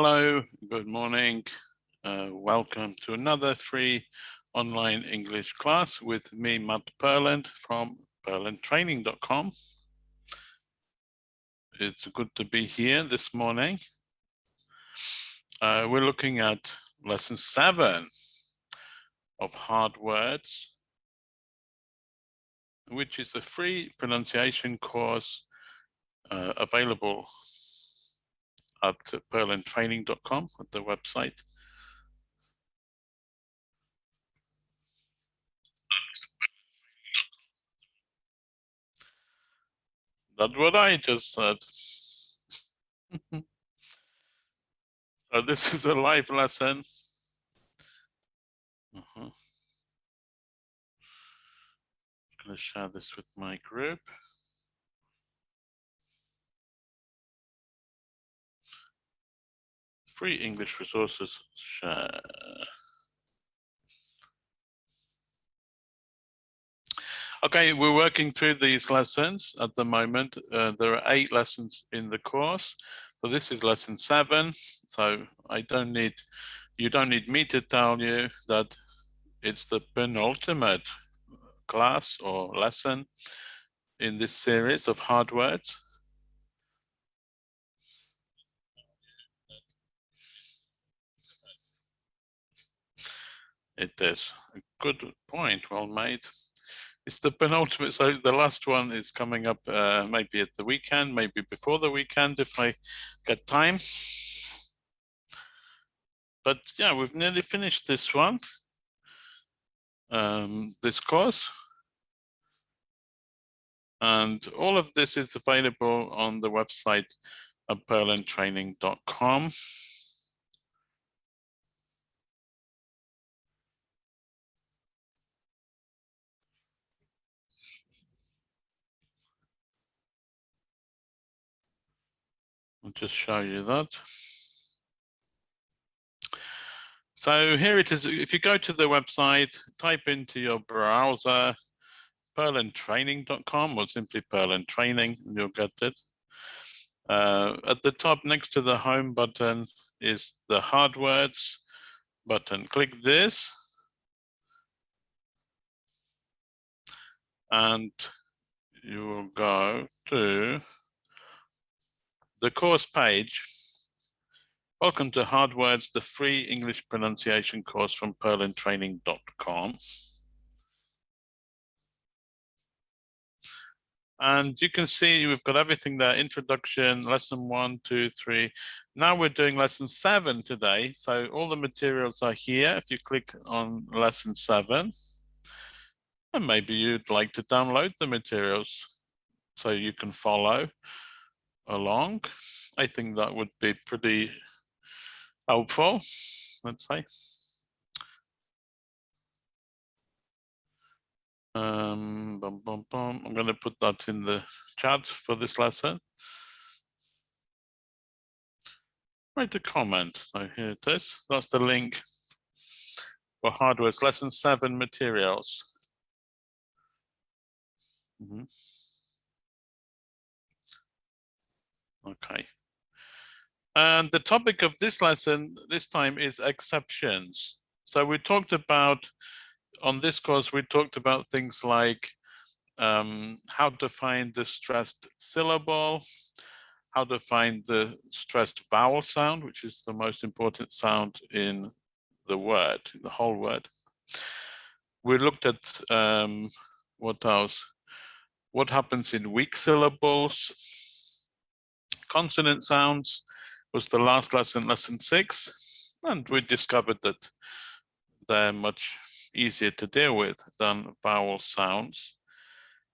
Hello, good morning. Uh, welcome to another free online English class with me, Matt Purland from purlandtraining.com. It's good to be here this morning. Uh, we're looking at lesson seven of hard words, which is a free pronunciation course uh, available at purlandtraining.com at the website. That's what I just said. so this is a live lesson. Uh -huh. I'm going to share this with my group. Free English resources share. Okay, we're working through these lessons at the moment. Uh, there are eight lessons in the course. So this is lesson seven. So I don't need, you don't need me to tell you that it's the penultimate class or lesson in this series of hard words. It is a good point, well made. It's the penultimate, so the last one is coming up uh, maybe at the weekend, maybe before the weekend if I get time. But yeah, we've nearly finished this one, um, this course. And all of this is available on the website at purlandtraining.com. I'll just show you that. So here it is. If you go to the website, type into your browser purlandtraining.com or simply Purland Training, and you'll get it. Uh, at the top next to the home button is the hard words button. Click this. And you will go to the course page. Welcome to Hard Words, the free English pronunciation course from purlandtraining.com. And you can see we've got everything there, introduction, lesson one, two, three. Now we're doing lesson seven today. So all the materials are here. If you click on lesson seven, and maybe you'd like to download the materials so you can follow along. I think that would be pretty helpful, let's say. Um, bum, bum, bum. I'm going to put that in the chat for this lesson. Write a comment. So here it is. That's the link for hard words lesson seven materials. Mm -hmm. Okay. And the topic of this lesson this time is exceptions. So we talked about, on this course, we talked about things like um, how to find the stressed syllable, how to find the stressed vowel sound, which is the most important sound in the word, the whole word. We looked at um, what else? What happens in weak syllables, consonant sounds was the last lesson, lesson six, and we discovered that they're much easier to deal with than vowel sounds.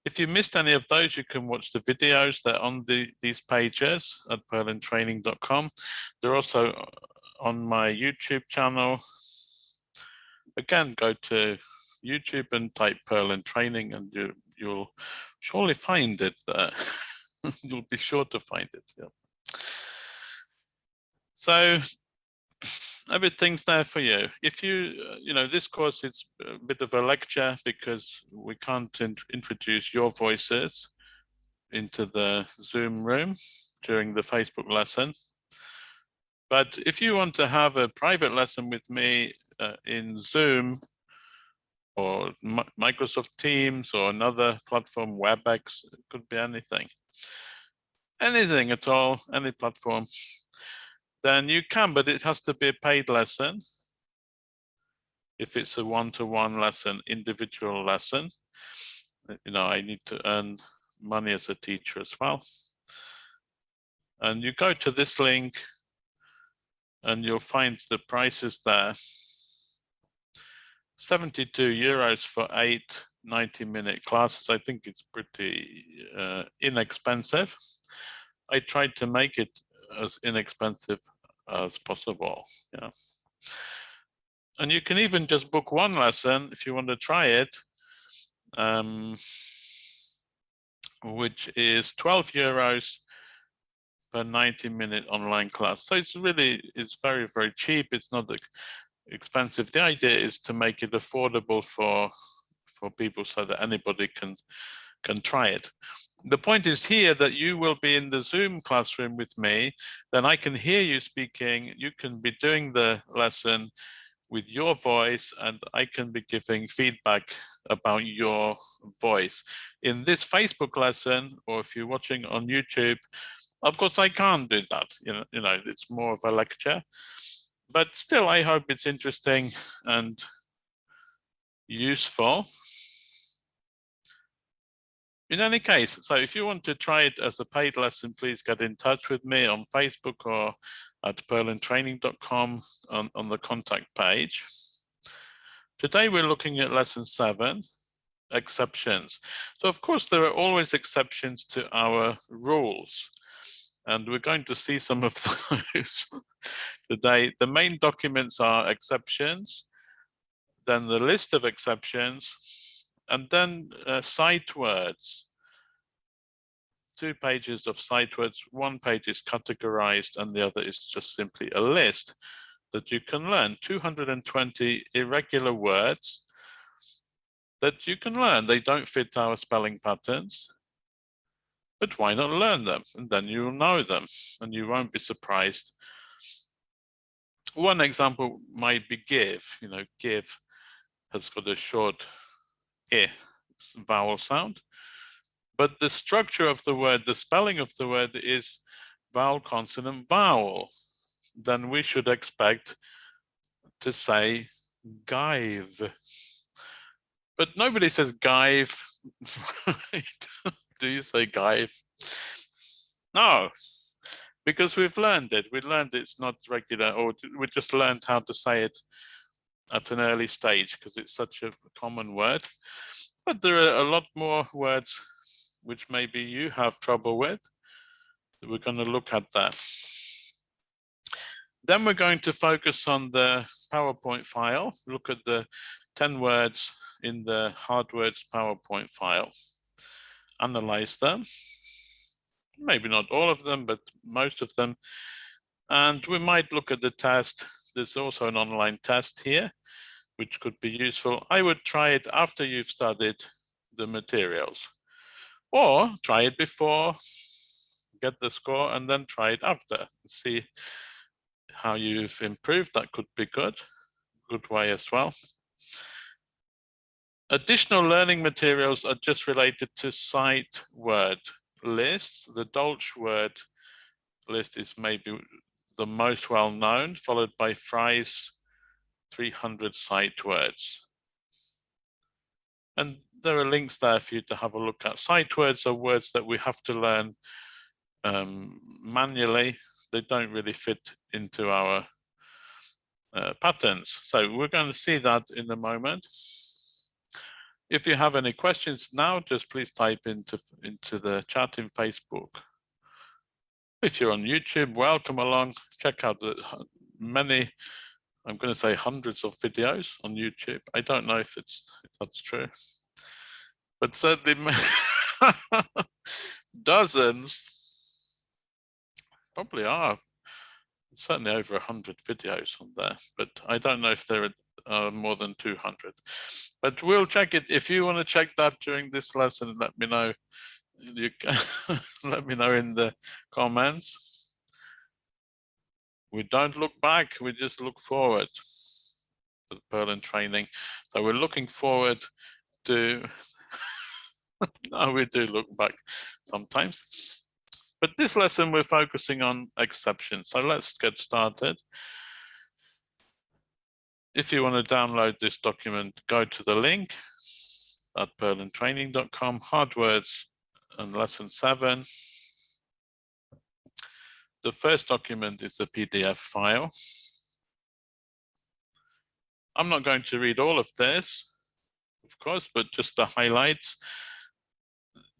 If you missed any of those, you can watch the videos. They're on the, these pages at purlandtraining.com. They're also on my YouTube channel. Again, go to YouTube and type Purland Training and you, you'll surely find it there. You'll be sure to find it. Yeah. So things there for you. If you, uh, you know, this course is a bit of a lecture because we can't in introduce your voices into the Zoom room during the Facebook lesson. But if you want to have a private lesson with me uh, in Zoom or Microsoft Teams or another platform, WebEx, it could be anything. Anything at all, any platform, then you can, but it has to be a paid lesson. If it's a one-to-one -one lesson, individual lesson, you know, I need to earn money as a teacher as well. And you go to this link and you'll find the prices there. 72 euros for eight 90 minute classes. I think it's pretty uh, inexpensive. I tried to make it as inexpensive as possible. Yeah. And you can even just book one lesson if you want to try it, um, which is 12 euros per 90 minute online class. So it's really, it's very, very cheap. It's not expensive. The idea is to make it affordable for, for people so that anybody can, can try it. The point is here that you will be in the Zoom classroom with me, then I can hear you speaking, you can be doing the lesson with your voice and I can be giving feedback about your voice. In this Facebook lesson, or if you're watching on YouTube, of course, I can't do that. You know, you know, it's more of a lecture, but still, I hope it's interesting and useful. In any case, so if you want to try it as a paid lesson, please get in touch with me on Facebook or at purlandtraining.com on, on the contact page. Today we're looking at lesson seven, exceptions. So of course there are always exceptions to our rules. And we're going to see some of those today. The main documents are exceptions, then the list of exceptions, and then uh, sight words. Two pages of sight words, one page is categorized and the other is just simply a list that you can learn. 220 irregular words that you can learn. They don't fit our spelling patterns but why not learn them? And then you'll know them and you won't be surprised. One example might be give, you know, give has got a short e vowel sound, but the structure of the word, the spelling of the word is vowel, consonant, vowel. Then we should expect to say give. But nobody says give, do you say Gaiv? No, because we've learned it. We learned it's not regular, or we just learned how to say it at an early stage because it's such a common word. But there are a lot more words which maybe you have trouble with. We're going to look at that. Then we're going to focus on the PowerPoint file, look at the 10 words in the hard words PowerPoint file analyze them. Maybe not all of them, but most of them. And we might look at the test. There's also an online test here, which could be useful. I would try it after you've studied the materials or try it before, get the score and then try it after. See how you've improved. That could be good, good way as well. Additional learning materials are just related to sight word lists. The Dolch word list is maybe the most well known, followed by Fry's 300 sight words. And there are links there for you to have a look at. Sight words are words that we have to learn um, manually. They don't really fit into our uh, patterns. So we're going to see that in a moment. If you have any questions now, just please type into, into the chat in Facebook. If you're on YouTube, welcome along. Check out the many, I'm going to say hundreds of videos on YouTube. I don't know if it's if that's true, but certainly dozens, probably are certainly over 100 videos on there, but I don't know if there are uh, more than 200. But we'll check it. If you want to check that during this lesson, let me know. You can let me know in the comments. we don't look back, we just look forward to Purland training. So we're looking forward to, no, we do look back sometimes. But this lesson, we're focusing on exceptions. So let's get started. If you want to download this document, go to the link at purlandtraining.com, hard words and lesson seven. The first document is a PDF file. I'm not going to read all of this, of course, but just the highlights.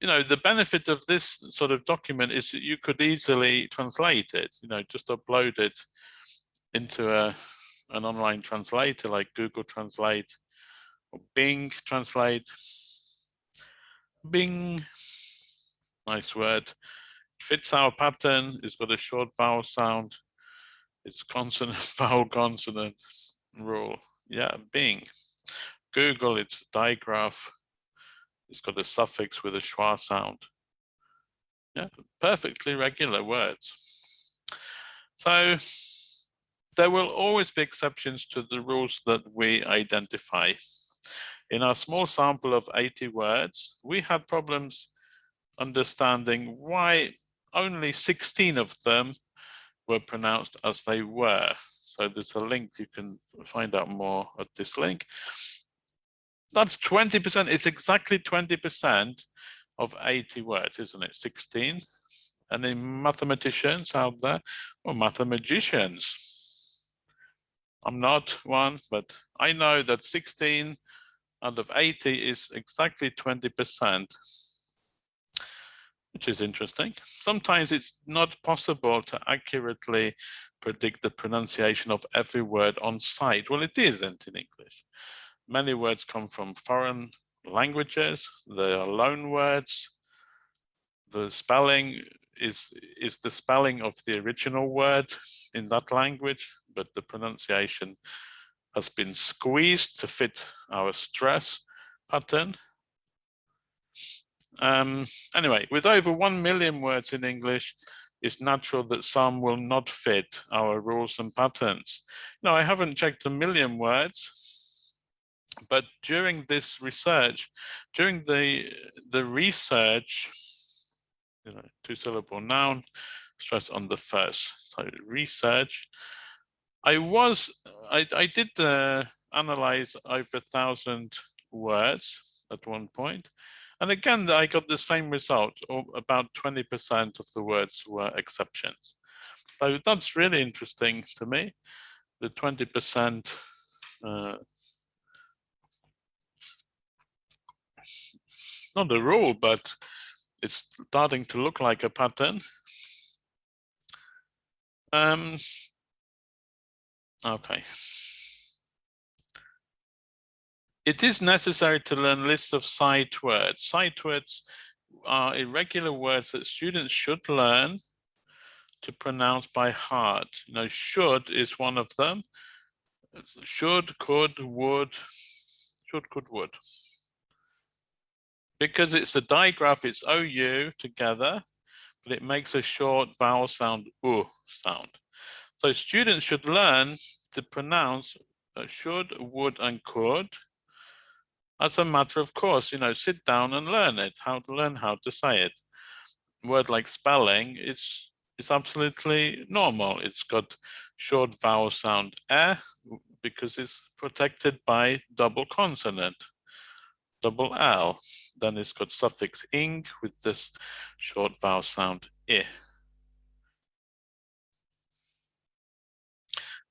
You know, the benefit of this sort of document is that you could easily translate it, you know, just upload it into a, an online translator like Google Translate or Bing Translate. Bing, nice word fits our pattern. It's got a short vowel sound. It's consonant, vowel, consonant rule. Yeah, Bing. Google, it's a digraph. It's got a suffix with a schwa sound. Yeah, perfectly regular words. So there will always be exceptions to the rules that we identify. In our small sample of 80 words, we had problems understanding why only 16 of them were pronounced as they were. So there's a link, you can find out more at this link. That's 20%, it's exactly 20% of 80 words, isn't it? 16. And mathematicians out there, or mathematicians. I'm not one, but I know that 16 out of 80 is exactly 20% which is interesting. Sometimes it's not possible to accurately predict the pronunciation of every word on sight. Well, it isn't in English. Many words come from foreign languages. They are loan words. The spelling is, is the spelling of the original word in that language, but the pronunciation has been squeezed to fit our stress pattern. Um, anyway, with over 1 million words in English, it's natural that some will not fit our rules and patterns. Now, I haven't checked a million words, but during this research, during the, the research, you know, two syllable noun, stress on the first, so research, I was, I, I did uh, analyze over a thousand words at one point, and again, I got the same result, about 20% of the words were exceptions. So that's really interesting to me, the 20% uh, not a rule, but it's starting to look like a pattern. Um, okay. It is necessary to learn lists of sight words. Sight words are irregular words that students should learn to pronounce by heart. You know, should is one of them. Should, could, would, should, could, would. Because it's a digraph, it's OU together, but it makes a short vowel sound, U sound. So students should learn to pronounce uh, should, would, and could as a matter of course, you know, sit down and learn it, how to learn how to say it. Word like spelling is is absolutely normal. It's got short vowel sound eh because it's protected by double consonant, double L. Then it's got suffix ing with this short vowel sound i.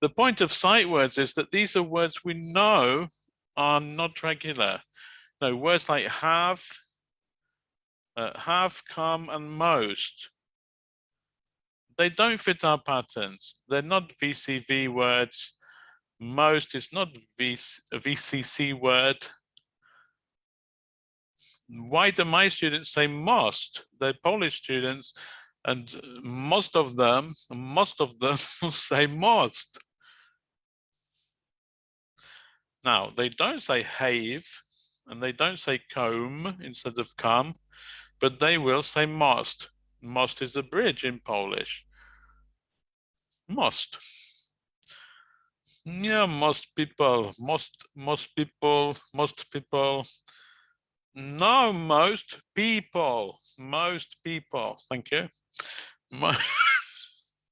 The point of sight words is that these are words we know are not regular. No, words like have, uh, have, come, and most, they don't fit our patterns. They're not VCV words. Most is not v, a VCC word. Why do my students say most? They're Polish students, and most of them, most of them say most. Now, they don't say have and they don't say comb instead of come, but they will say most. Most is a bridge in Polish. Most. Yeah, most people, most, most people, most people. No, most people, most people. Thank you.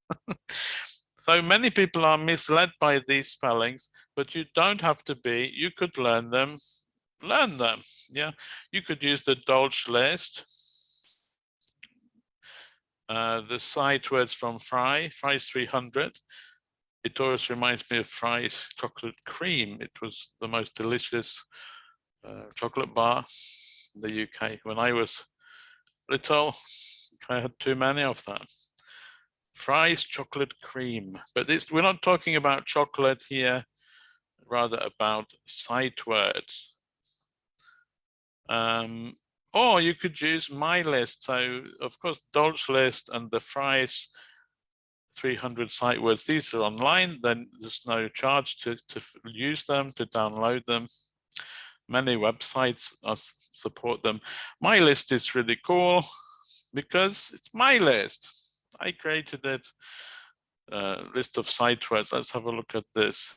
so many people are misled by these spellings, but you don't have to be. You could learn them, learn them. Yeah, you could use the Dolch list uh, the sight words from Fry, Fry's 300. It always reminds me of Fry's chocolate cream. It was the most delicious uh, chocolate bar in the UK. When I was little, I had too many of them. Fry's chocolate cream, but this, we're not talking about chocolate here, rather about sight words. Um, or you could use my list. So of course, Dolch list and the Fry's 300 sight words, these are online, then there's no charge to, to use them, to download them. Many websites support them. My list is really cool because it's my list. I created that uh, list of sight words. Let's have a look at this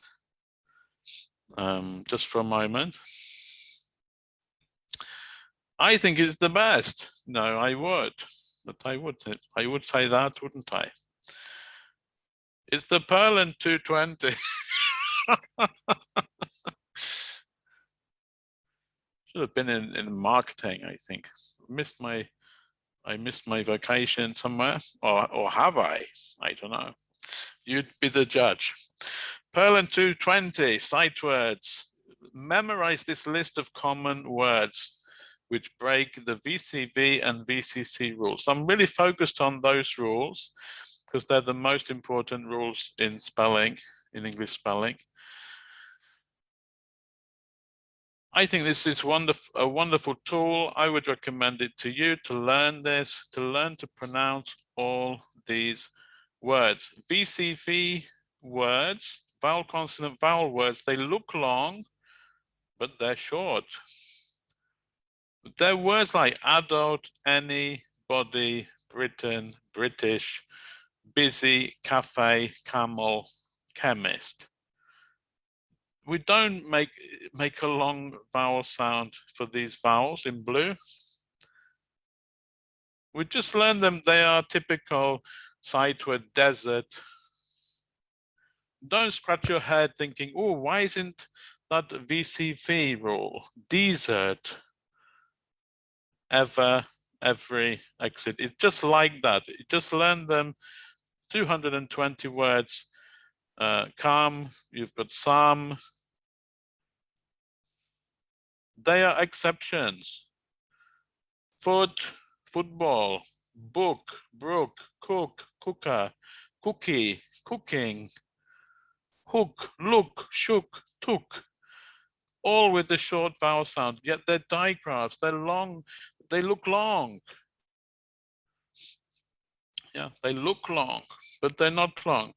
um, just for a moment. I think it's the best. No, I would, but I would, I would say that, wouldn't I? It's the Purland 220. Should have been in, in marketing, I think. Missed my, I missed my vacation somewhere, or, or have I? I don't know. You'd be the judge. Purland 220, sight words. Memorize this list of common words which break the VCV and VCC rules. So I'm really focused on those rules because they're the most important rules in spelling, in English spelling. I think this is wonderful, a wonderful tool. I would recommend it to you to learn this, to learn to pronounce all these words. VCV words, vowel consonant vowel words, they look long, but they're short. There are words like adult, any, body, Britain, British, busy, cafe, camel, chemist. We don't make make a long vowel sound for these vowels in blue. We just learn them, they are typical sight word desert. Don't scratch your head thinking, oh, why isn't that VCV rule? Desert, ever, every exit. It's just like that. You just learn them 220 words. Uh, calm, you've got some. They are exceptions. Foot, football, book, brook, cook, cooker, cookie, cooking, hook, look, shook, took, all with the short vowel sound, yet they're digraphs, they're long, they look long. Yeah, they look long, but they're not long.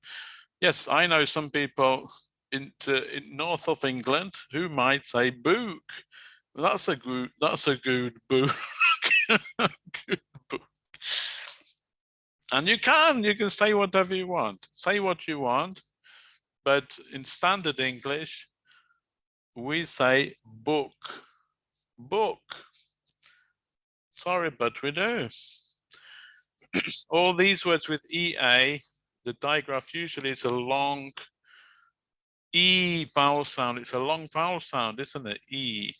Yes, I know some people in, in north of England who might say book. That's a good. That's a good book. good book. And you can. You can say whatever you want. Say what you want, but in standard English, we say book. Book. Sorry, but we do. All these words with EA, the digraph usually is a long E vowel sound. It's a long vowel sound, isn't it? E.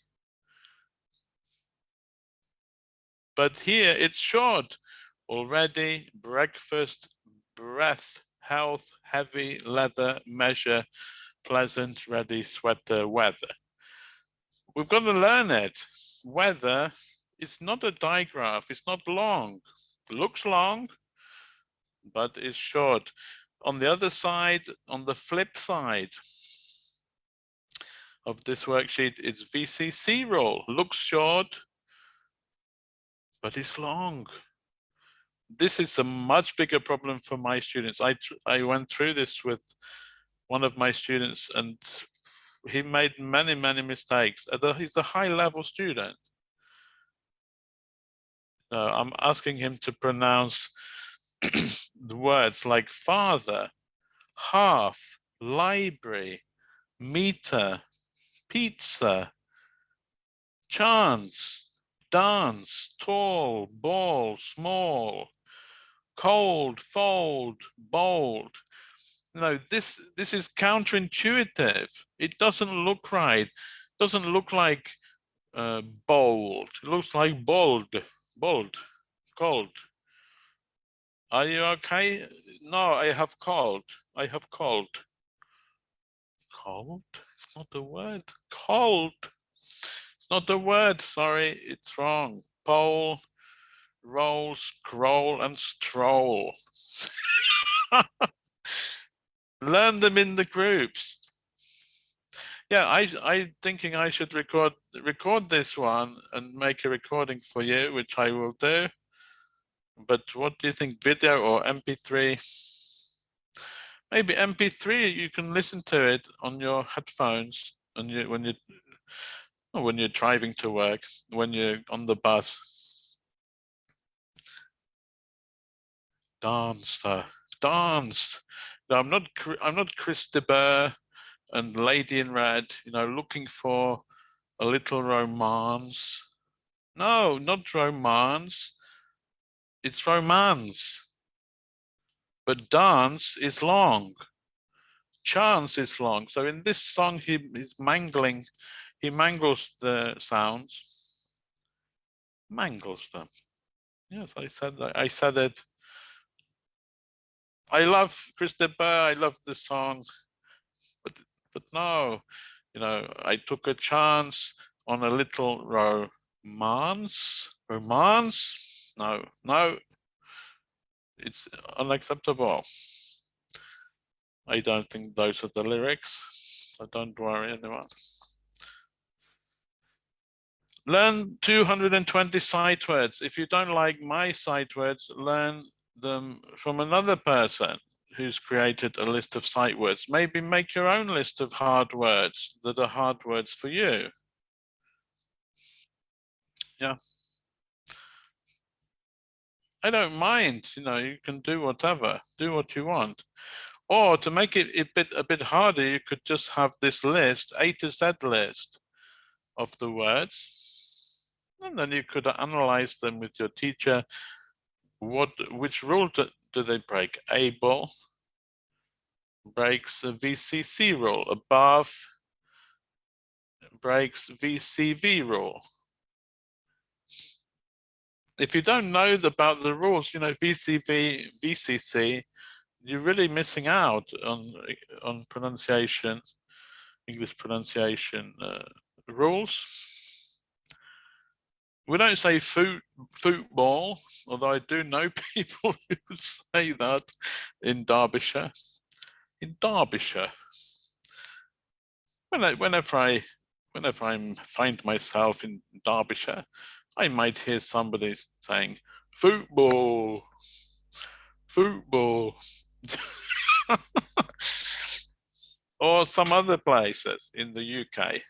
But here it's short. Already, breakfast, breath, health, heavy, leather, measure, pleasant, ready, sweater, weather. We've got to learn it. Weather it's not a digraph, it's not long. It looks long, but it's short. On the other side, on the flip side of this worksheet, it's VCC rule. Looks short, but it's long. This is a much bigger problem for my students. I, I went through this with one of my students and he made many, many mistakes. He's a high level student uh, I'm asking him to pronounce the words like father, half, library, meter, pizza, chance, dance, tall, ball, small, cold, fold, bold. No, this this is counterintuitive. It doesn't look right. Doesn't look like uh, bold. It looks like bold, bold, cold. Are you okay? No, I have cold. I have cold. Cold? It's not the word. Cold. Not the word. Sorry, it's wrong. Pole, roll, scroll, and stroll. Learn them in the groups. Yeah, I I thinking I should record record this one and make a recording for you, which I will do. But what do you think, video or MP3? Maybe MP3, you can listen to it on your headphones and you when you when you're driving to work, when you're on the bus. Dance, uh, dance. I'm not. I'm not Chris de Burgh and Lady in Red. You know, looking for a little romance. No, not romance. It's romance. But dance is long. Chance is long. So in this song, he is mangling. He mangles the sounds. Mangles them. Yes, I said. I said it I love Chris de Burgh, I love the songs, but but no, you know, I took a chance on a little romance, romance. No, no, it's unacceptable. I don't think those are the lyrics, so don't worry anyone. Learn 220 sight words. If you don't like my sight words, learn them from another person who's created a list of sight words. Maybe make your own list of hard words that are hard words for you. Yeah. I don't mind, you know, you can do whatever, do what you want. Or to make it a bit a bit harder, you could just have this list, A to Z list of the words. And then you could analyze them with your teacher what which rule do, do they break? Able breaks the VCC rule, above breaks VCV rule. If you don't know about the rules, you know, VCV, VCC, you're really missing out on, on pronunciation, English pronunciation uh, rules we don't say foot, football, although I do know people who say that in Derbyshire. In Derbyshire, when I, whenever I whenever I find myself in Derbyshire, I might hear somebody saying football, football, or some other places in the UK.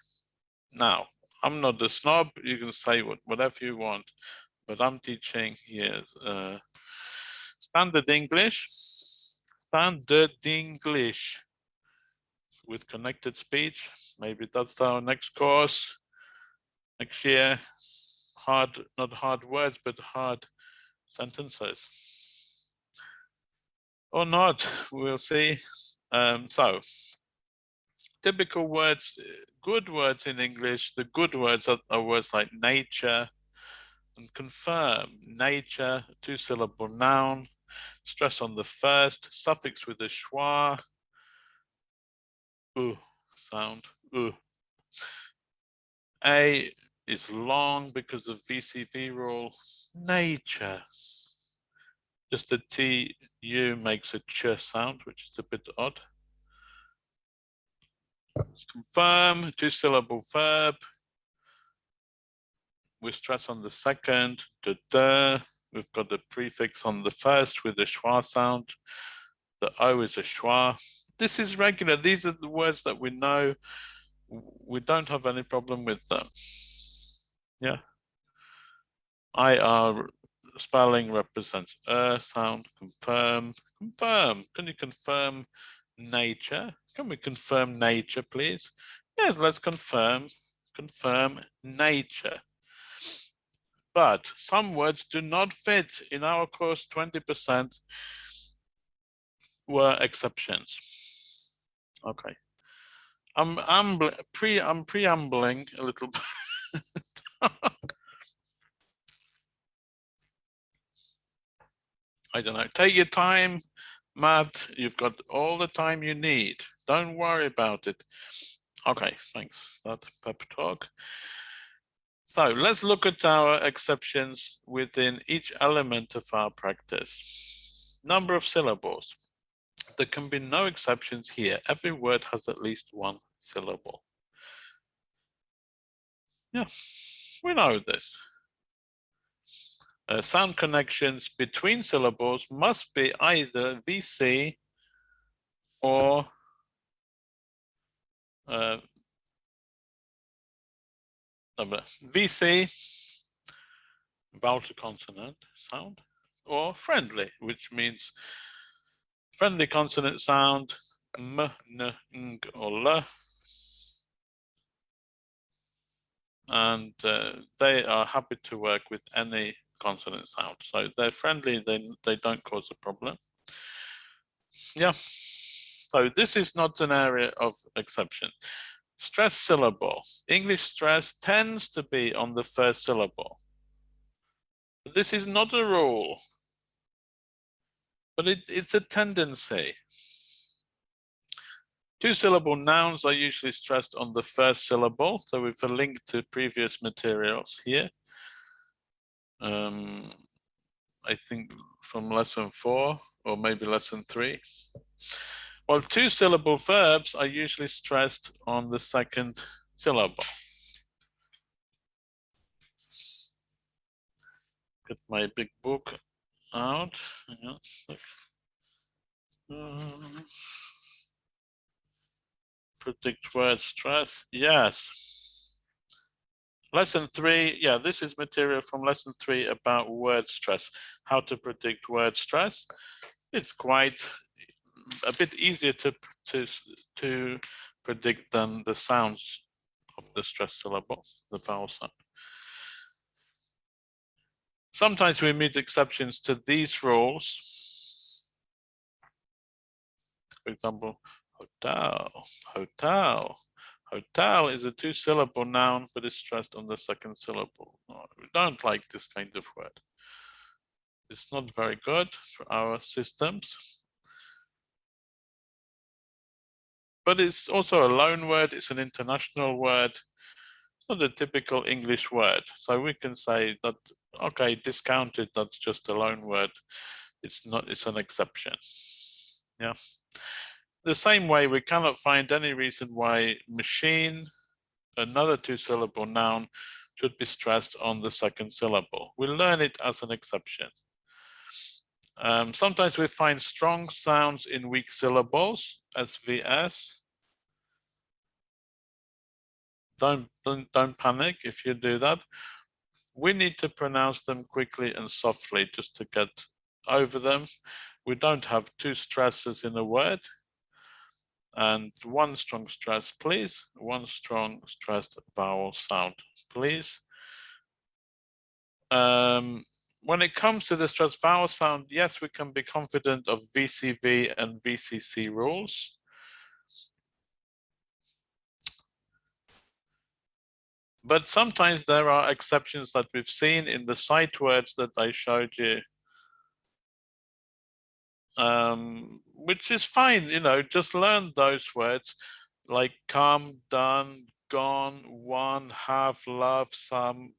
Now, I'm not a snob. You can say what, whatever you want, but I'm teaching here uh, standard English, standard English with connected speech. Maybe that's our next course next year. Hard, not hard words, but hard sentences. Or not, we'll see. Um, so typical words, good words in English, the good words are, are words like nature and confirm. Nature, two syllable noun, stress on the first, suffix with a schwa, ooh sound, ooh. A is long because of VCV rule, nature. Just the TU makes a ch sound, which is a bit odd confirm, two syllable verb. We stress on the second. We've got the prefix on the first with the schwa sound. The O is a schwa. This is regular. These are the words that we know. We don't have any problem with them. Yeah. IR spelling represents a sound, confirm, confirm. Can you confirm nature. Can we confirm nature, please? Yes, let's confirm, confirm nature. But some words do not fit. In our course, 20% were exceptions. Okay. I'm, I'm pre I'm preambling a little bit. I don't know. Take your time, Matt. You've got all the time you need. Don't worry about it. Okay, thanks. That pep talk. So let's look at our exceptions within each element of our practice. Number of syllables. There can be no exceptions here. Every word has at least one syllable. Yeah, we know this. Uh, sound connections between syllables must be either VC or uh, VC, vowel to consonant sound, or friendly, which means friendly consonant sound, m, n, ng, or l. And uh, they are happy to work with any consonant sound. So they're friendly, they, they don't cause a problem. Yeah, so this is not an area of exception. Stress syllable. English stress tends to be on the first syllable. This is not a rule, but it, it's a tendency. Two syllable nouns are usually stressed on the first syllable. So we've a link to previous materials here um, I think from lesson four or maybe lesson three. Well, two syllable verbs are usually stressed on the second syllable. Get my big book out. Um, predict word stress. Yes. Lesson three, yeah, this is material from lesson three about word stress, how to predict word stress. It's quite a bit easier to, to, to predict than the sounds of the stress syllable, the vowel sound. Sometimes we meet exceptions to these rules. For example, hotel, hotel, Hotel is a two syllable noun, but it's stressed on the second syllable. No, we don't like this kind of word. It's not very good for our systems. But it's also a loan word, it's an international word. It's not a typical English word. So we can say that, okay, discounted, that's just a loan word. It's not, it's an exception. Yeah the same way, we cannot find any reason why machine, another two syllable noun, should be stressed on the second syllable. We learn it as an exception. Um, sometimes we find strong sounds in weak syllables, SVS. Don't, don't, don't panic if you do that. We need to pronounce them quickly and softly just to get over them. We don't have two stresses in a word and one strong stress, please. One strong stressed vowel sound, please. Um, when it comes to the stressed vowel sound, yes, we can be confident of VCV and VCC rules. But sometimes there are exceptions that we've seen in the sight words that I showed you um, which is fine, you know, just learn those words like come, done, gone, one, have, love, some,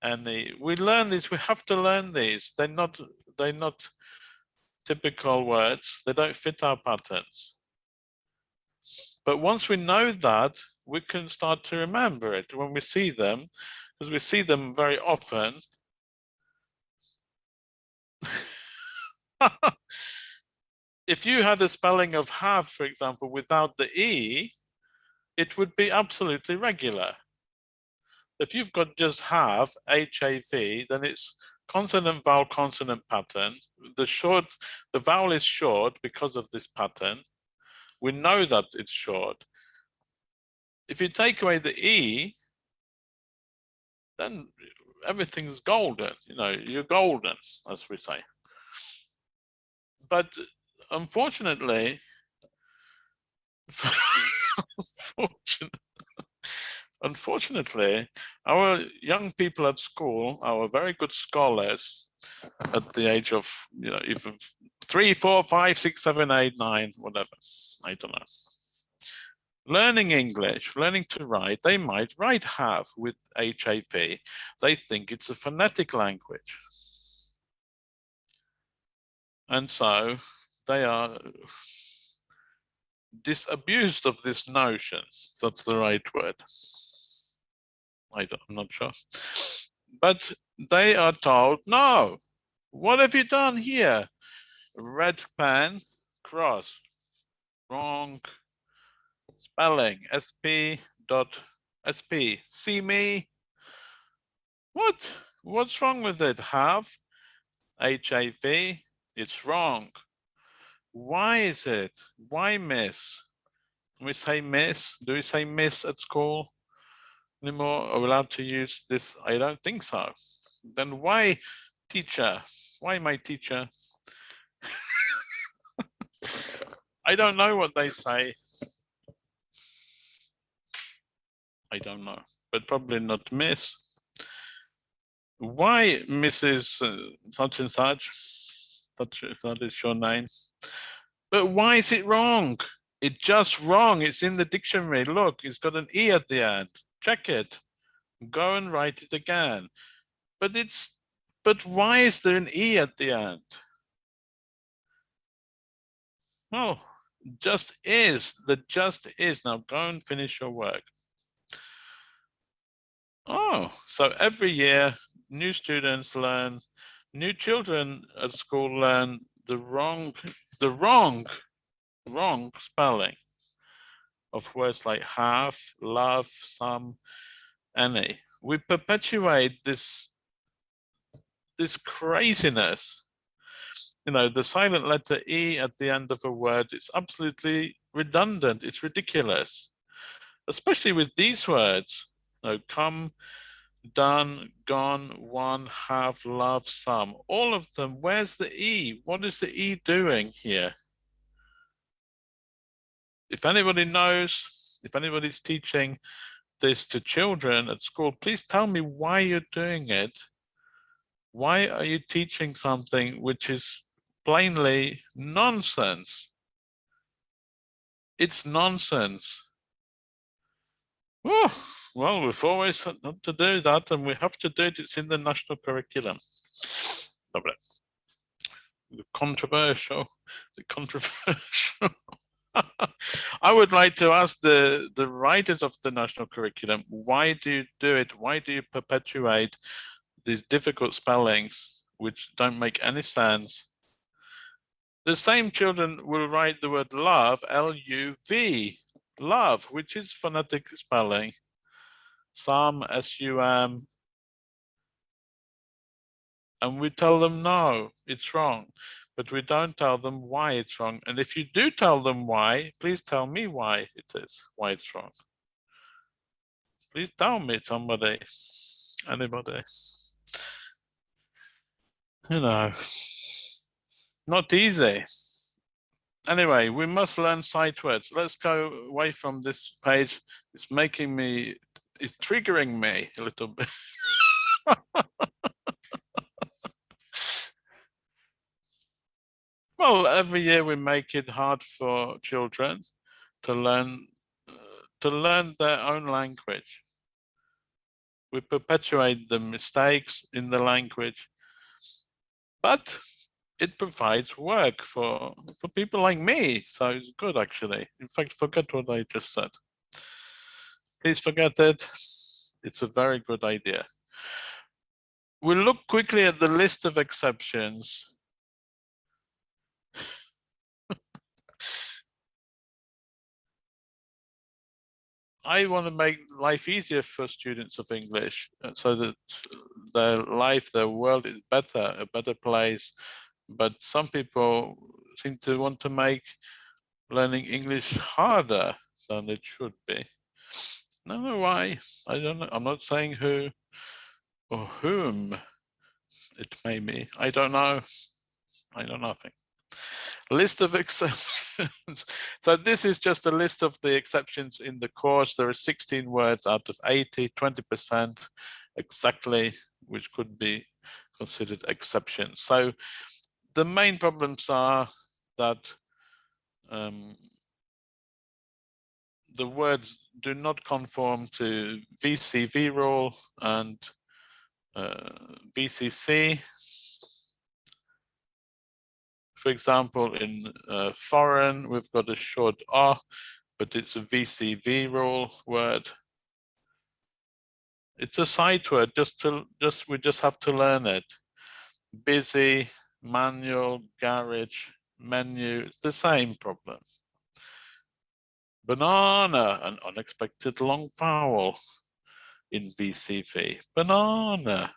any. We learn these, we have to learn these. They're not, they're not typical words. They don't fit our patterns. But once we know that, we can start to remember it when we see them, because we see them very often. if you had a spelling of have, for example, without the E, it would be absolutely regular. If you've got just have, H-A-V, then it's consonant vowel consonant pattern. The short, the vowel is short because of this pattern. We know that it's short. If you take away the E, then everything's golden, you know, you're golden, as we say. But unfortunately, unfortunately, our young people at school, our very good scholars at the age of, you know, even three, four, five, six, seven, eight, nine, whatever, I don't know. Learning English, learning to write, they might write have with HAV. They think it's a phonetic language. And so they are disabused of this notion. That's the right word. I am not sure. But they are told, no, what have you done here? Red pen, cross, wrong spelling, sp dot sp, see me? What? What's wrong with it? Have, HIV, it's wrong. Why is it? Why miss? we say miss? Do we say miss at school anymore? Are we allowed to use this? I don't think so. Then why teacher? Why my teacher? I don't know what they say. I don't know, but probably not miss. Why Mrs. Uh, such and such? That is your name. But why is it wrong? It's just wrong. It's in the dictionary. Look, it's got an E at the end. Check it. Go and write it again. But it's, but why is there an E at the end? Oh, just is. The just is. Now go and finish your work. Oh, so every year new students learn, new children at school learn the wrong, the wrong, wrong spelling of words like have, love, some, any. We perpetuate this, this craziness. You know, the silent letter E at the end of a word is absolutely redundant. It's ridiculous, especially with these words. You know, come, done, gone, one, have, love, some. All of them, where's the E? What is the E doing here? If anybody knows, if anybody's teaching this to children at school, please tell me why you're doing it. Why are you teaching something which is plainly nonsense? It's nonsense. Well, we've always had to do that and we have to do it. It's in the national curriculum. Lovely. Controversial. The controversial. I would like to ask the, the writers of the national curriculum, why do you do it? Why do you perpetuate these difficult spellings which don't make any sense? The same children will write the word love, L-U-V, love, which is phonetic spelling some SUM, and we tell them no, it's wrong, but we don't tell them why it's wrong. And if you do tell them why, please tell me why it is, why it's wrong. Please tell me somebody, anybody. You know, not easy. Anyway, we must learn sight words. Let's go away from this page. It's making me it's triggering me a little bit. well, every year we make it hard for children to learn uh, to learn their own language. We perpetuate the mistakes in the language, but it provides work for for people like me. So it's good actually. In fact, forget what I just said. Please forget it. It's a very good idea. We'll look quickly at the list of exceptions. I want to make life easier for students of English uh, so that their life, their world is better, a better place. But some people seem to want to make learning English harder than it should be. No, know why. I don't know. I'm not saying who or whom it may be. I don't know. I know nothing. List of exceptions. so this is just a list of the exceptions in the course. There are 16 words out of 80, 20% exactly, which could be considered exceptions. So the main problems are that um, the words do not conform to VCV rule and uh, VCC. For example, in uh, foreign, we've got a short R, but it's a VCV rule word. It's a sight word, just to just we just have to learn it. Busy, manual, garage, menu, it's the same problem. Banana, an unexpected long vowel in VCV. Banana.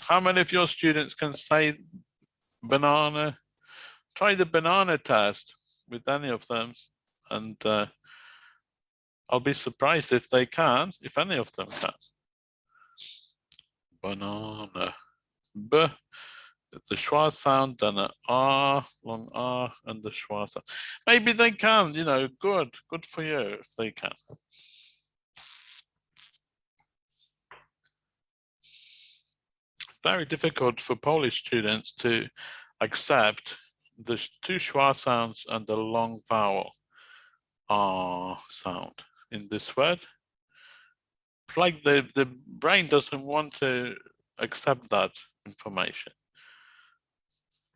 How many of your students can say banana? Try the banana test with any of them and uh, I'll be surprised if they can't, if any of them can. Banana. B, the schwa sound, then an R, long R, and the schwa sound. Maybe they can, you know, good, good for you if they can. Very difficult for Polish students to accept the two schwa sounds and the long vowel R sound in this word. It's like the, the brain doesn't want to accept that information.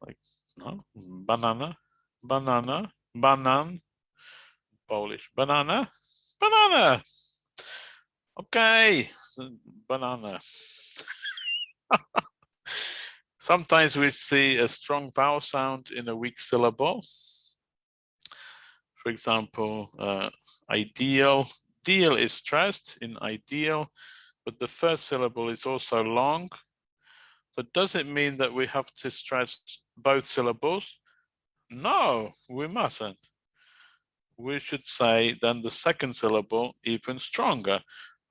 Like, no, banana, banana, banan, Polish, banana, banana. Okay, banana. Sometimes we see a strong vowel sound in a weak syllable for example, uh, ideal. Deal is stressed in ideal, but the first syllable is also long. So does it mean that we have to stress both syllables? No, we mustn't. We should say then the second syllable even stronger.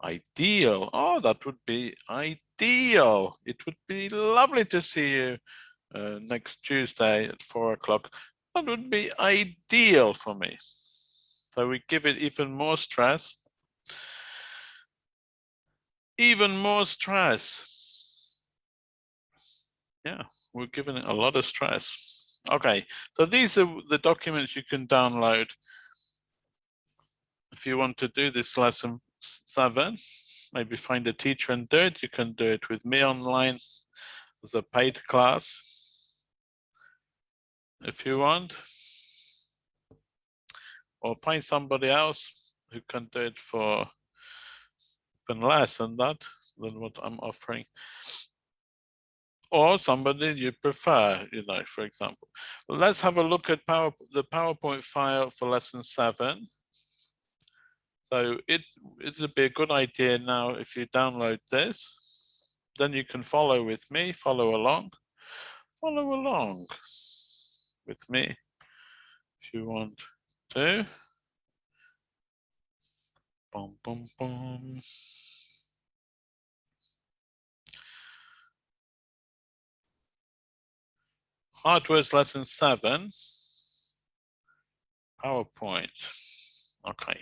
Ideal. Oh, that would be ideal. It would be lovely to see you uh, next Tuesday at four o'clock that would be ideal for me. So we give it even more stress. Even more stress. Yeah, we're giving it a lot of stress. Okay, so these are the documents you can download if you want to do this lesson seven. Maybe find a teacher and do it. You can do it with me online as a paid class if you want. Or find somebody else who can do it for even less than that, than what I'm offering. Or somebody you prefer, you know, for example. Let's have a look at power, the PowerPoint file for lesson seven. So it, it'd be a good idea now if you download this, then you can follow with me, follow along, follow along with me if you want to. Boom, boom, boom. Hardware's lesson seven. PowerPoint. Okay.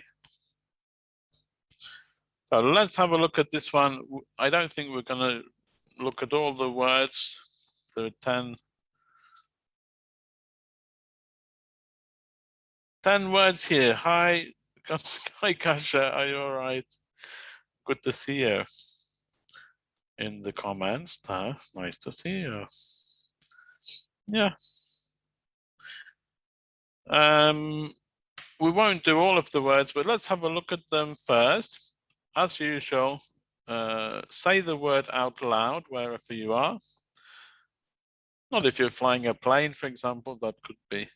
So let's have a look at this one. I don't think we're going to look at all the words. There are 10 10 words here. Hi, hi Kasha, are you all right? Good to see you in the comments. Nice to see you. Yeah. Um, we won't do all of the words, but let's have a look at them first. As usual, uh, say the word out loud wherever you are. Not if you're flying a plane, for example, that could be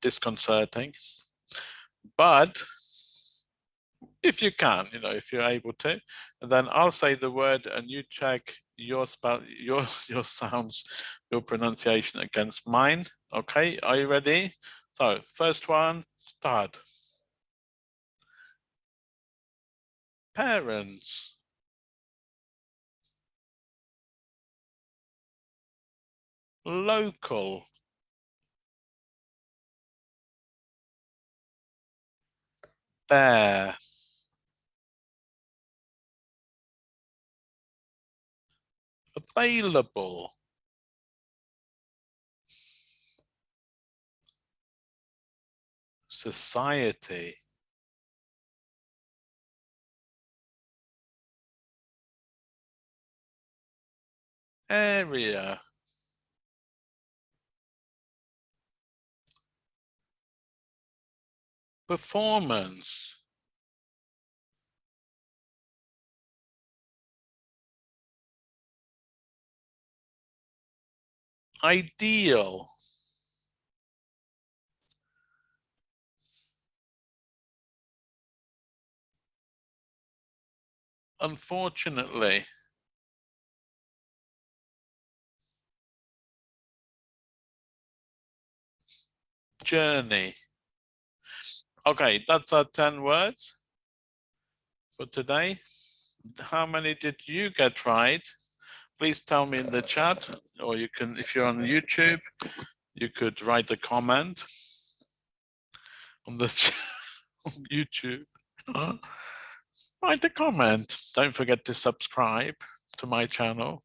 disconcerting. But if you can, you know, if you're able to, then I'll say the word and you check your spell, your your sounds, your pronunciation against mine. Okay, are you ready? So first one, start. Parents. Local. Bear. Available. Society. Area. Performance. Ideal. Unfortunately, journey. Okay, that's our 10 words for today. How many did you get right? Please tell me in the chat, or you can, if you're on YouTube, you could write a comment on the on YouTube. write a comment. Don't forget to subscribe to my channel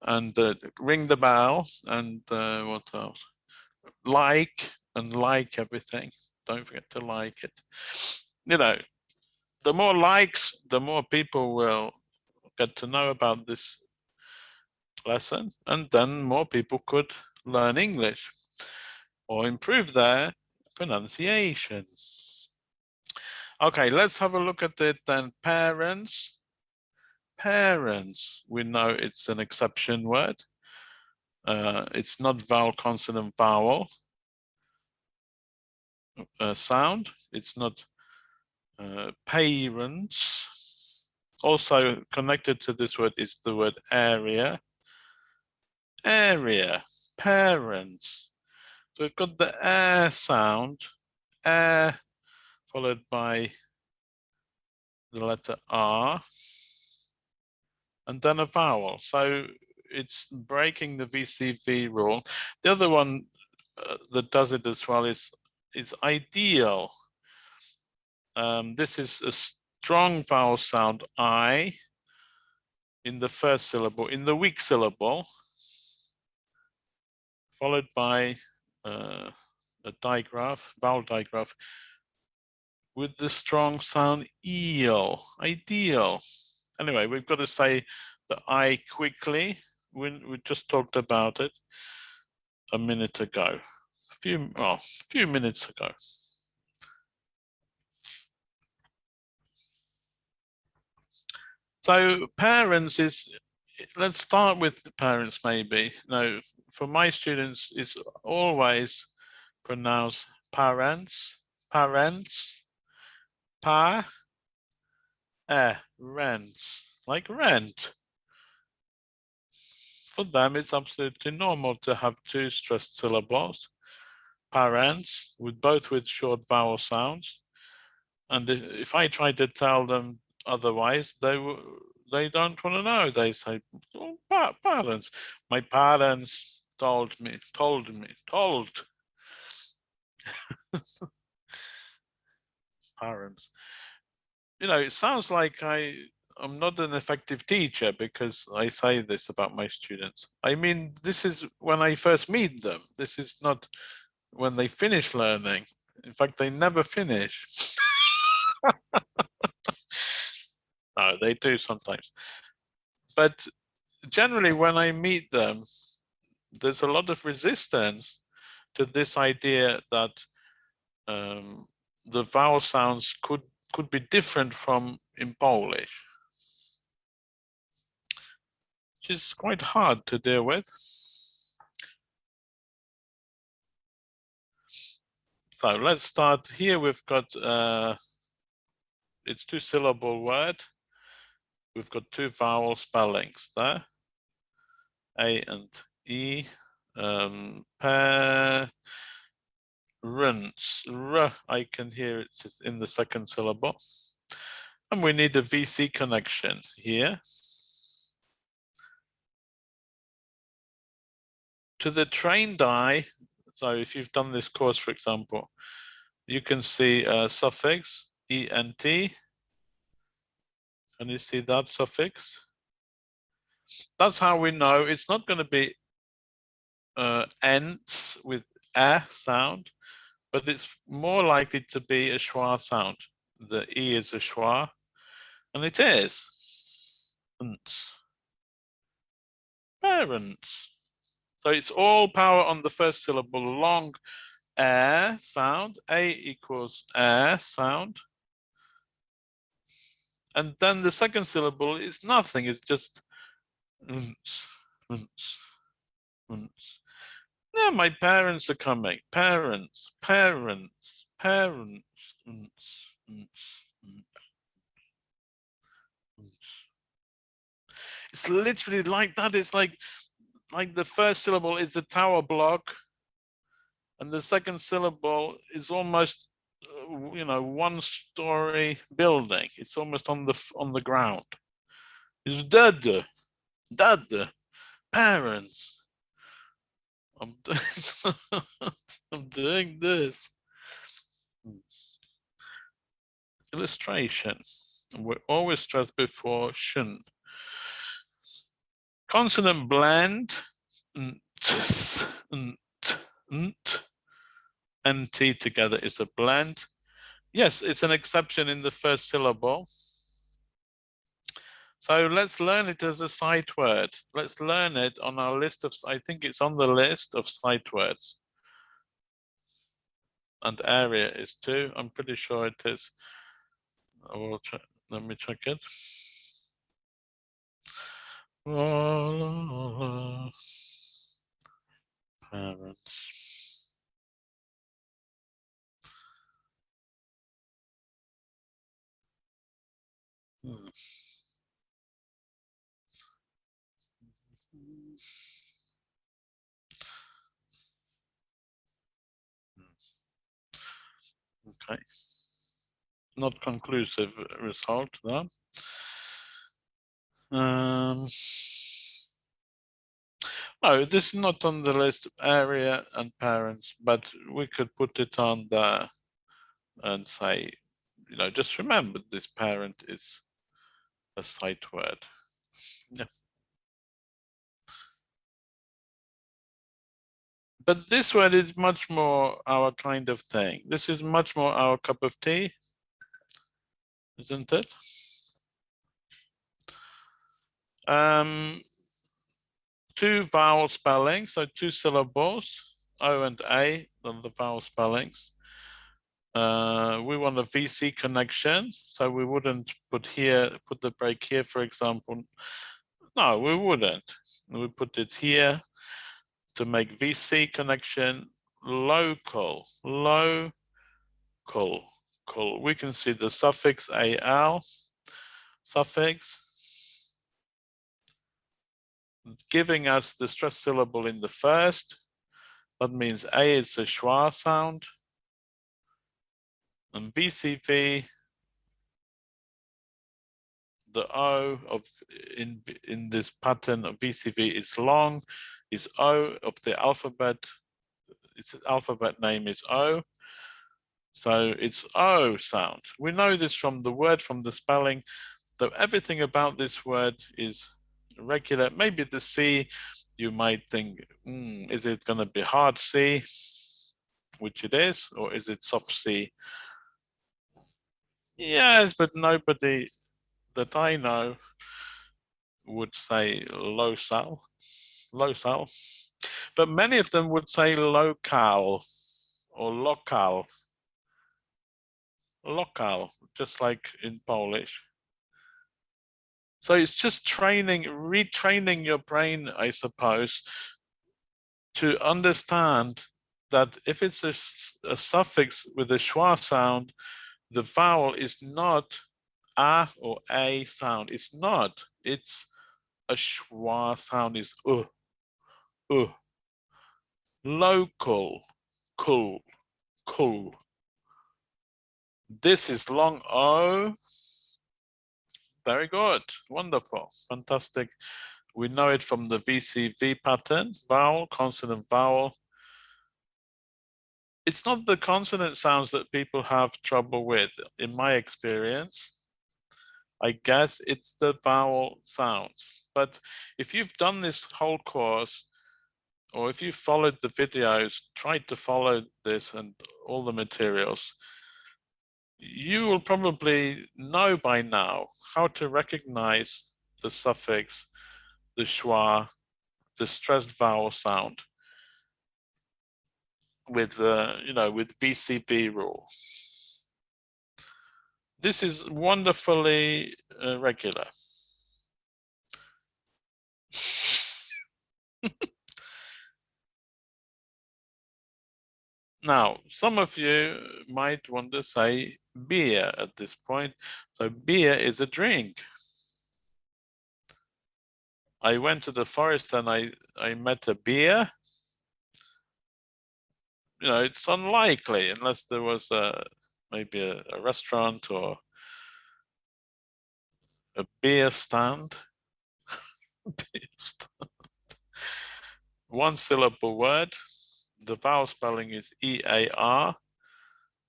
and uh, ring the bell and uh, what else? Like and like everything. Don't forget to like it. You know, the more likes, the more people will get to know about this lesson and then more people could learn English or improve their pronunciation. Okay, let's have a look at it then. Parents. Parents, we know it's an exception word. Uh, it's not vowel, consonant, vowel uh, sound. It's not uh, parents. Also connected to this word is the word area area, parents. So we've got the air sound, air followed by the letter R, and then a vowel. So it's breaking the VCV rule. The other one uh, that does it as well is, is ideal. Um, this is a strong vowel sound I in the first syllable. In the weak syllable, followed by uh, a digraph, vowel digraph, with the strong sound eel, ideal. Anyway, we've got to say the I quickly. We, we just talked about it a minute ago, a few, well, a few minutes ago. So parents is let's start with the parents maybe. No, for my students, it's always pronounced parents, parents, pa, eh, rents, like rent. For them, it's absolutely normal to have two stressed syllables, parents, with both with short vowel sounds. And if I try to tell them otherwise, they they don't want to know. They say, oh, parents. My parents told me, told me, told. parents. You know, it sounds like I I'm not an effective teacher because I say this about my students. I mean, this is when I first meet them. This is not when they finish learning. In fact, they never finish. No, they do sometimes. But generally, when I meet them, there's a lot of resistance to this idea that um, the vowel sounds could could be different from in Polish, which is quite hard to deal with. So let's start here. We've got uh, it's two syllable word we've got two vowel spellings there. A and E. Um, parents, r, I can hear it in the second syllable. And we need a VC connection here. To the train die, so if you've done this course, for example, you can see a suffix ENT. Can you see that suffix? That's how we know it's not going to be uh, ents with a sound, but it's more likely to be a schwa sound. The e is a schwa, and it is. Parents. So it's all power on the first syllable, long air sound, A equals air sound. And then the second syllable is nothing, it's just yeah, my parents are coming. Parents, parents, parents. It's literally like that. It's like like the first syllable is a tower block and the second syllable is almost you know one story building. It's almost on the on the ground. It's dad dad parents. I'm doing, i'm doing this. Illustration. We always stress before shun. Consonant blend and T together is a blend. Yes, it's an exception in the first syllable. So let's learn it as a sight word. Let's learn it on our list of, I think it's on the list of sight words. And area is two, I'm pretty sure it is. I will check, let me check it. Parents. Hmm. Okay. Not conclusive result there. Um, no, this is not on the list of area and parents, but we could put it on there and say, you know, just remember this parent is a sight word. Yeah. But this word is much more our kind of thing. This is much more our cup of tea, isn't it? Um, two vowel spellings, so two syllables, O and A, then the vowel spellings. Uh, we want a VC connection, so we wouldn't put here, put the break here, for example. No, we wouldn't. We put it here to make VC connection local, local. Cool. We can see the suffix AL, suffix, giving us the stress syllable in the first. That means A is a schwa sound and VCV, the O of in in this pattern of VCV is long, is O of the alphabet. Its alphabet name is O. So it's O sound. We know this from the word, from the spelling, though everything about this word is regular. Maybe the C, you might think, mm, is it going to be hard C, which it is, or is it soft C? Yes, but nobody that I know would say low sal, low sal, but many of them would say local or local, local, just like in Polish. So it's just training, retraining your brain, I suppose, to understand that if it's a, a suffix with a schwa sound, the vowel is not a or a sound. It's not. It's a schwa sound is uh. uh. Local, cool, cool. This is long O. Very good, wonderful, fantastic. We know it from the VCV pattern, vowel, consonant, vowel. It's not the consonant sounds that people have trouble with, in my experience. I guess it's the vowel sounds. But if you've done this whole course, or if you followed the videos, tried to follow this and all the materials, you will probably know by now how to recognize the suffix, the schwa, the stressed vowel sound with the, you know, with VCV rule. This is wonderfully uh, regular. now, some of you might want to say beer at this point. So beer is a drink. I went to the forest and I, I met a beer. You know, it's unlikely unless there was a maybe a, a restaurant or a beer stand. beer stand. One syllable word. The vowel spelling is E-A-R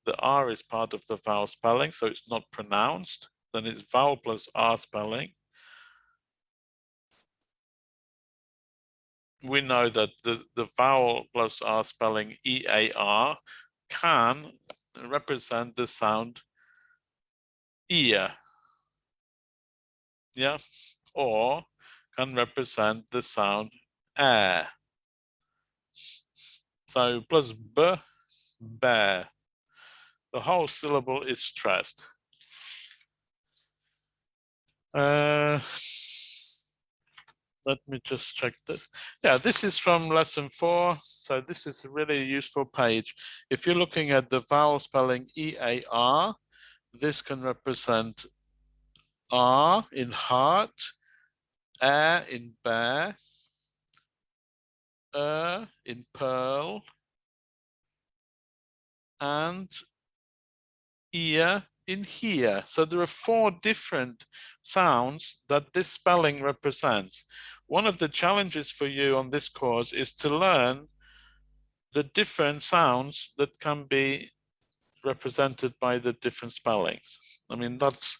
the R is part of the vowel spelling, so it's not pronounced, then it's vowel plus R spelling. We know that the, the vowel plus R spelling E-A-R can represent the sound ear. Yeah, or can represent the sound air. So plus b, bear the whole syllable is stressed. Uh, let me just check this. Yeah, this is from lesson four. So this is a really useful page. If you're looking at the vowel spelling E-A-R, this can represent R in heart, air in bear, er in pearl, and ear in here. So there are four different sounds that this spelling represents. One of the challenges for you on this course is to learn the different sounds that can be represented by the different spellings. I mean, that's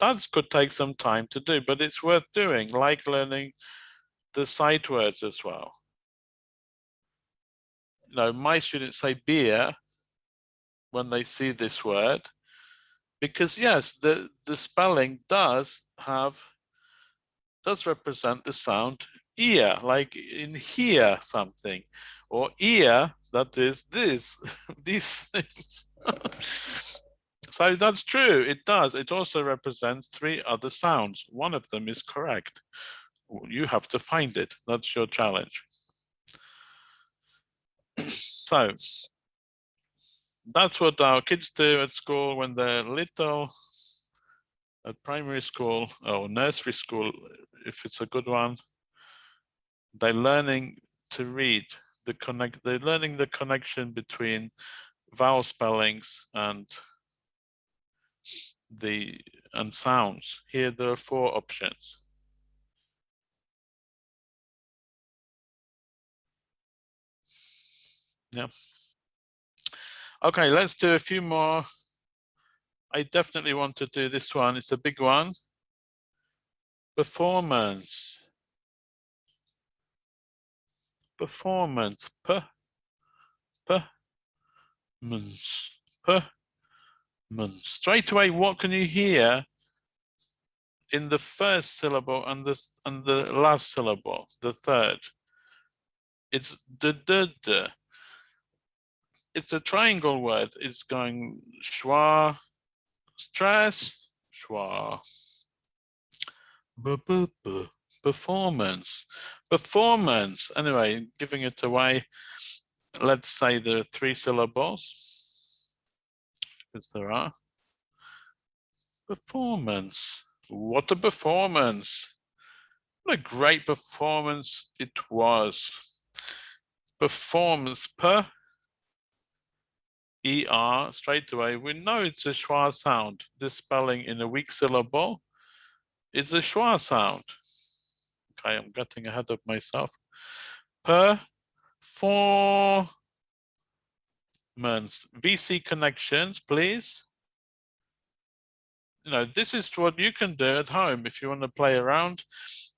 that could take some time to do, but it's worth doing, like learning the sight words as well. You know, my students say beer, when they see this word because yes the the spelling does have does represent the sound ear like in hear something or ear that is this these things. So that's true it does it also represents three other sounds one of them is correct. You have to find it that's your challenge. So that's what our kids do at school when they're little at primary school or nursery school if it's a good one they're learning to read the connect they're learning the connection between vowel spellings and the and sounds. Here there are four options. Yeah. Okay, let's do a few more. I definitely want to do this one. It's a big one. Performance. Performance. Per. Per. Mons. Per. Mons. Straight away, what can you hear in the first syllable and the and the last syllable, the third? It's the the the it's a triangle word. It's going schwa, stress, schwa, b -b -b, performance, performance. Anyway, giving it away. Let's say the three syllables, because there are. Performance. What a performance. What a great performance it was. Performance per ER straight away. We know it's a schwa sound. This spelling in a weak syllable is a schwa sound. Okay, I'm getting ahead of myself. Per four months. VC connections, please. You know, this is what you can do at home if you want to play around.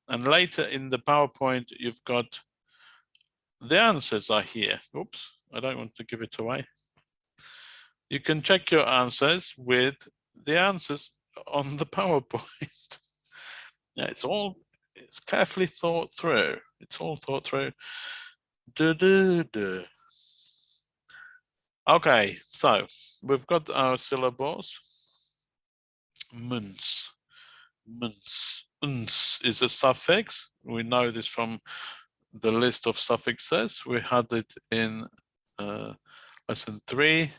And later in the PowerPoint, you've got the answers are here. Oops, I don't want to give it away. You can check your answers with the answers on the PowerPoint. yeah, it's all it's carefully thought through. It's all thought through. Du, du, du. Okay, so we've got our syllables. Muns, muns, uns is a suffix. We know this from the list of suffixes. We had it in uh, lesson three,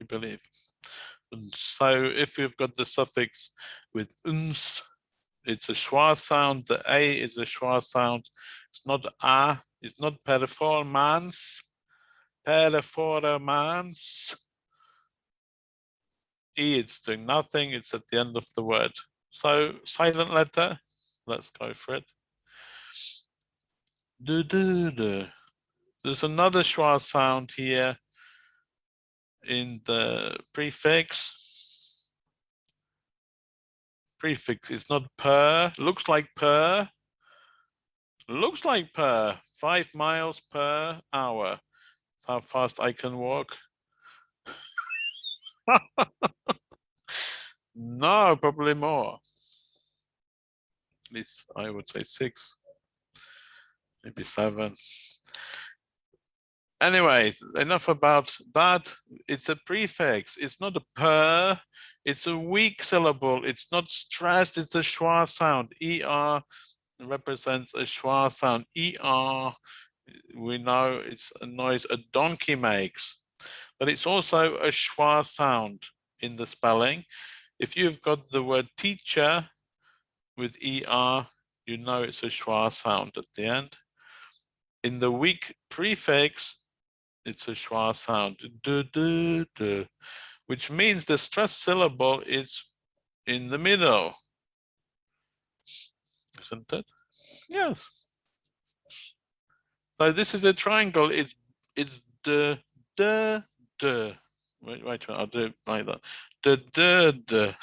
I believe. So if you've got the suffix with uns, it's a schwa sound. The a is a schwa sound. It's not a. It's not performance. Performance. E, it's doing nothing. It's at the end of the word. So silent letter. Let's go for it. Do, do, do. There's another schwa sound here in the prefix. Prefix it's not per, looks like per, looks like per, five miles per hour. That's how fast I can walk. no, probably more. At least I would say six, maybe seven. Anyway, enough about that. It's a prefix. It's not a per. It's a weak syllable. It's not stressed. It's a schwa sound. Er represents a schwa sound. Er, we know it's a noise a donkey makes, but it's also a schwa sound in the spelling. If you've got the word teacher with er, you know it's a schwa sound at the end. In the weak prefix, it's a schwa sound, du, du, du, which means the stressed syllable is in the middle. Isn't it? Yes. So this is a triangle. It's it's the the the. Wait, wait, I'll do it like that. The the the.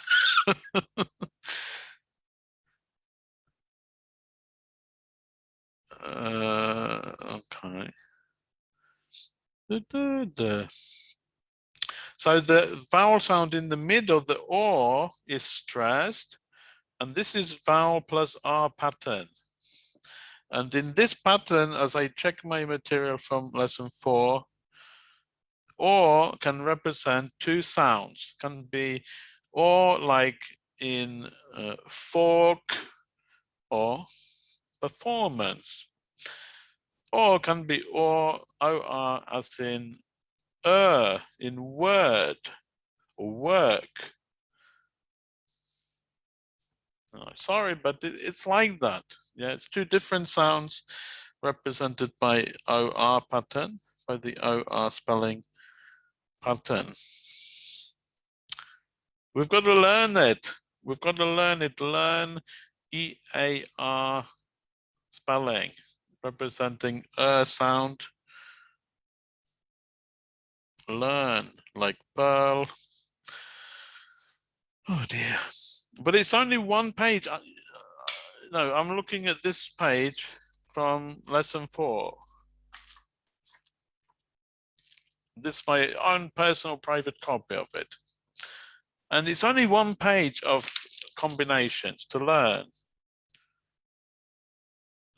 uh, okay. So the vowel sound in the middle, the or is stressed, and this is vowel plus R pattern. And in this pattern, as I check my material from lesson four, or can represent two sounds, can be or like in uh, fork or performance or can be or or as in er in word or work. Sorry, but it, it's like that. Yeah, it's two different sounds represented by OR pattern, by the OR spelling pattern. We've got to learn it. We've got to learn it. Learn EAR spelling representing a sound. Learn like pearl. Oh dear. But it's only one page. No, I'm looking at this page from lesson four. This is my own personal private copy of it. And it's only one page of combinations to learn.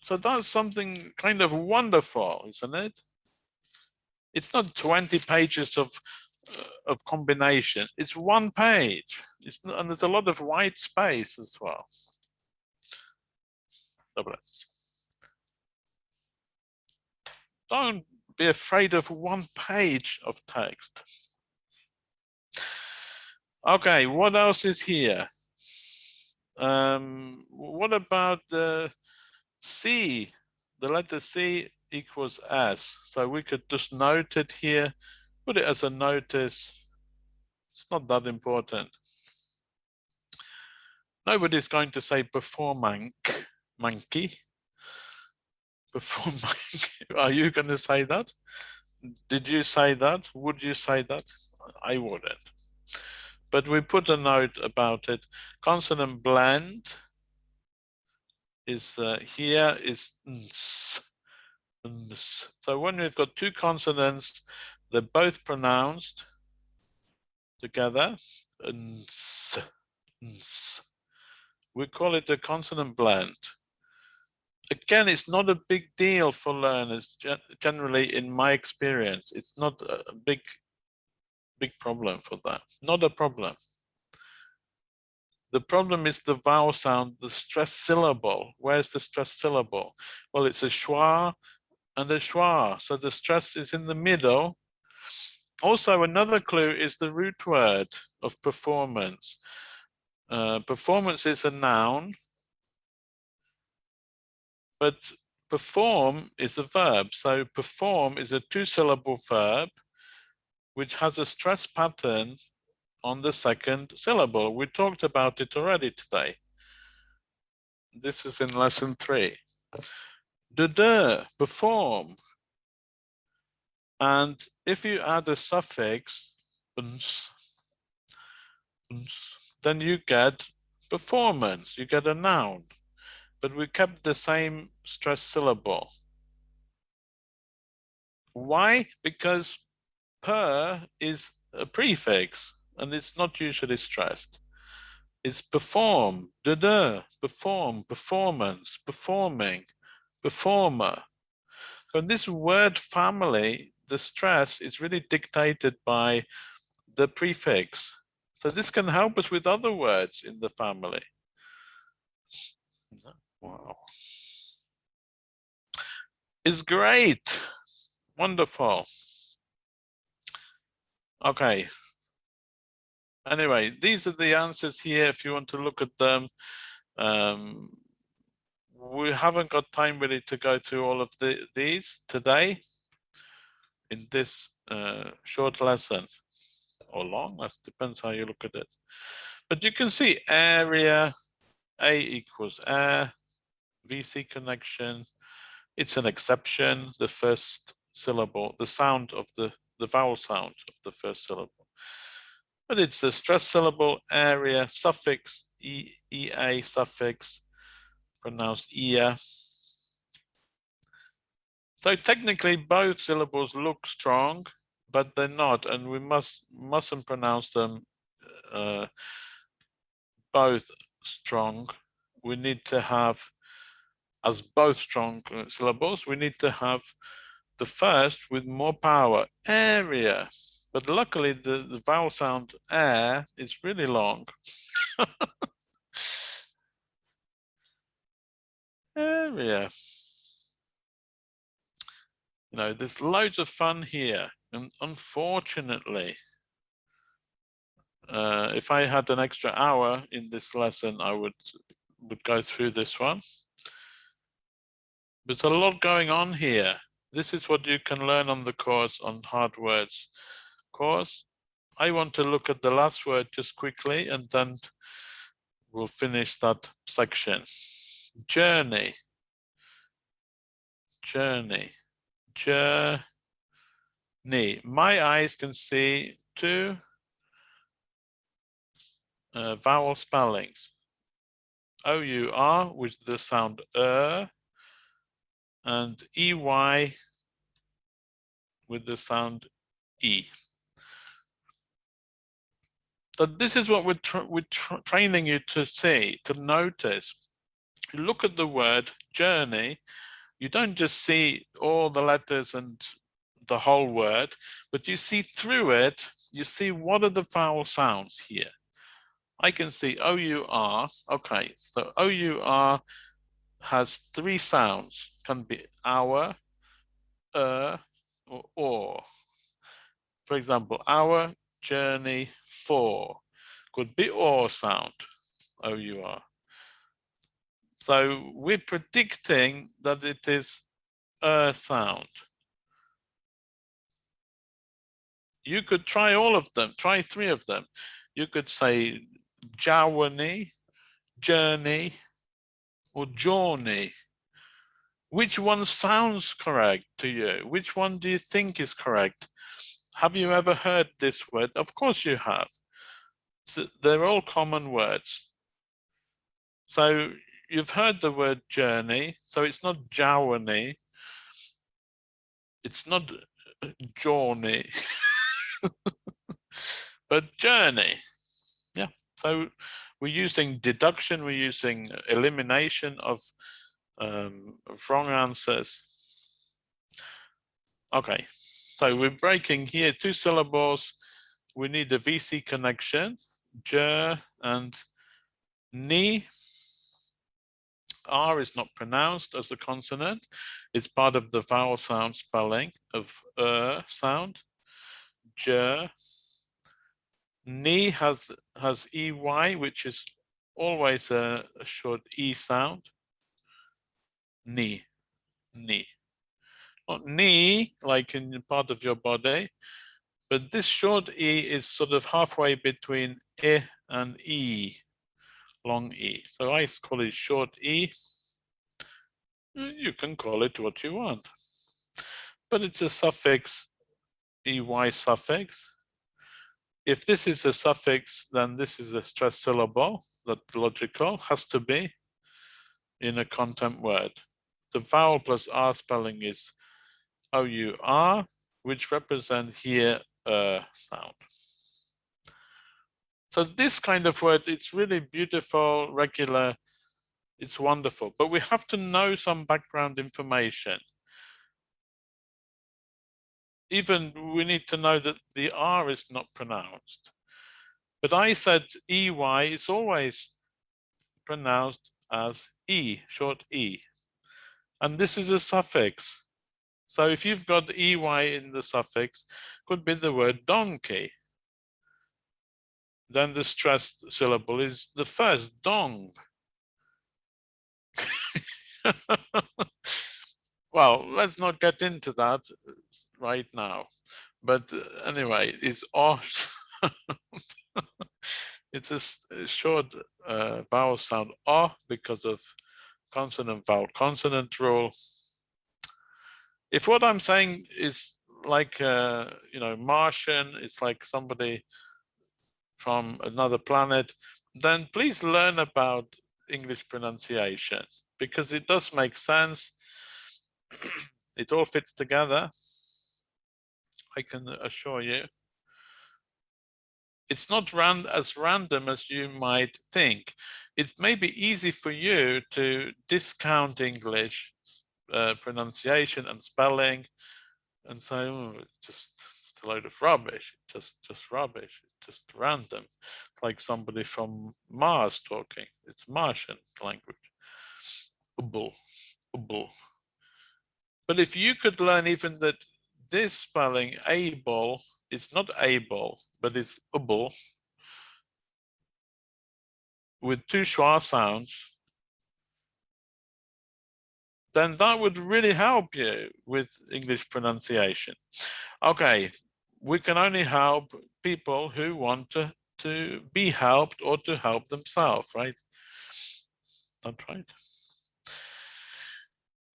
So that's something kind of wonderful, isn't it? It's not 20 pages of uh, of combination. It's one page. It's and there's a lot of white space as well. Don't be afraid of one page of text. Okay, what else is here? Um, what about the C? The letter C equals S. So we could just note it here, put it as a notice. It's not that important. Nobody's going to say before mank, monkey. Before monkey. Are you going to say that? Did you say that? Would you say that? I wouldn't. But we put a note about it. Consonant blend is uh, here is ns, ns. So when we've got two consonants, they're both pronounced together. Ns, ns. We call it a consonant blend. Again, it's not a big deal for learners. Generally, in my experience, it's not a big, big problem for that. Not a problem. The problem is the vowel sound, the stress syllable. Where's the stress syllable? Well, it's a schwa and a schwa. So the stress is in the middle. Also, another clue is the root word of performance. Uh, performance is a noun, but perform is a verb. So perform is a two syllable verb, which has a stress pattern on the second syllable. We talked about it already today. This is in lesson three. De de, perform. And if you add a suffix, uns, uns, then you get performance, you get a noun. But we kept the same stress syllable. Why? Because per is a prefix and it's not usually stressed. It's perform, da da, perform, performance, performing, performer. So in this word family, the stress is really dictated by the prefix. So this can help us with other words in the family. Wow. It's great. Wonderful. Okay. Anyway, these are the answers here if you want to look at them. Um, we haven't got time really to go through all of the, these today in this uh, short lesson or long, that depends how you look at it. But you can see area, A equals air, VC connection. It's an exception, the first syllable, the sound of the, the vowel sound of the first syllable. But it's a stress syllable, area, suffix, e, EA suffix, pronounced ea. So technically both syllables look strong, but they're not, and we must mustn't pronounce them uh, both strong. We need to have, as both strong uh, syllables, we need to have the first with more power, area. But luckily the, the vowel sound air is really long. area. You know, there's loads of fun here. And unfortunately, uh, if I had an extra hour in this lesson, I would would go through this one. There's a lot going on here. This is what you can learn on the course on hard words course. I want to look at the last word just quickly and then we'll finish that section. Journey. Journey. Journey. My eyes can see two uh, vowel spellings. O-U-R with the sound er and E-Y with the sound E. So this is what we're, tra we're tra training you to see, to notice. You look at the word journey, you don't just see all the letters and the whole word, but you see through it, you see what are the vowel sounds here. I can see O-U-R, okay, so O-U-R has three sounds, can be our, er, or or. For example, our, journey, for, could be or sound, oh, O-U-R. So we're predicting that it is a sound. You could try all of them, try three of them. You could say journey, journey, or journey. Which one sounds correct to you? Which one do you think is correct? Have you ever heard this word? Of course you have. So they're all common words. So you've heard the word journey, so it's not journey. It's not uh, journey, but journey. Yeah, so we're using deduction, we're using elimination of, um, of wrong answers. Okay, so we're breaking here two syllables. We need a VC connection, j and ni R is not pronounced as a consonant. It's part of the vowel sound spelling of er sound. J. Ni has has EY, which is always a, a short E sound. Ni, ni. Knee, like in part of your body, but this short E is sort of halfway between E and E long E. So I call it short E. You can call it what you want, but it's a suffix, EY suffix. If this is a suffix, then this is a stressed syllable that logical has to be in a content word. The vowel plus R spelling is Oh, O-U-R, which represent here a sound. So this kind of word, it's really beautiful, regular, it's wonderful, but we have to know some background information. Even we need to know that the R is not pronounced. But I said EY is always pronounced as E, short E. And this is a suffix. So if you've got EY in the suffix, could be the word donkey then the stressed syllable is the first dong. well, let's not get into that right now. But uh, anyway, it's off. it's a, a short uh, vowel sound o because of consonant vowel consonant rule. If what I'm saying is like, uh, you know, Martian, it's like somebody from another planet, then please learn about English pronunciation because it does make sense. it all fits together. I can assure you. It's not ran as random as you might think. It may be easy for you to discount English uh, pronunciation and spelling and say, oh, just a load of rubbish, just just rubbish, just random, like somebody from Mars talking. It's Martian language. Ubble, ubble. But if you could learn even that this spelling able is not able, but it's ubble with two schwa sounds, then that would really help you with English pronunciation. Okay, we can only help people who want to, to be helped or to help themselves, right? That's right.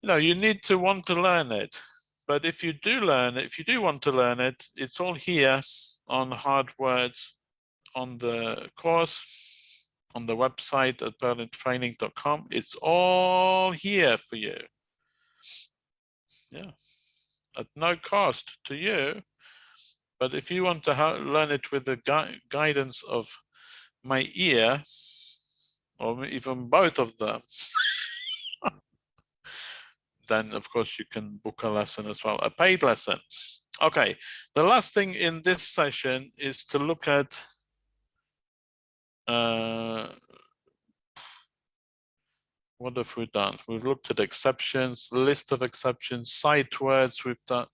You know, you need to want to learn it. But if you do learn it, if you do want to learn it, it's all here on hard words on the course, on the website at purlandtraining.com. It's all here for you. Yeah, at no cost to you but if you want to learn it with the gui guidance of my ear, or even both of them, then of course you can book a lesson as well, a paid lesson. Okay, the last thing in this session is to look at uh, what have we done? We've looked at exceptions, list of exceptions, sight words. We've done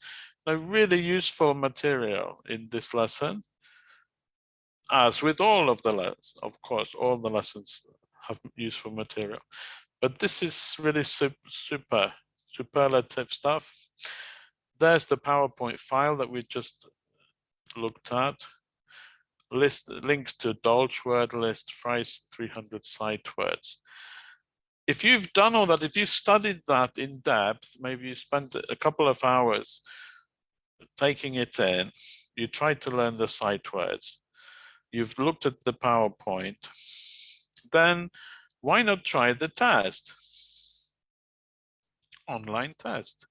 a really useful material in this lesson. As with all of the lessons, of course, all the lessons have useful material. But this is really super, super superlative stuff. There's the PowerPoint file that we just looked at. List links to Dolch word list, Fry's 300 sight words. If you've done all that, if you studied that in depth, maybe you spent a couple of hours taking it in, you tried to learn the sight words, you've looked at the PowerPoint, then why not try the test? Online test.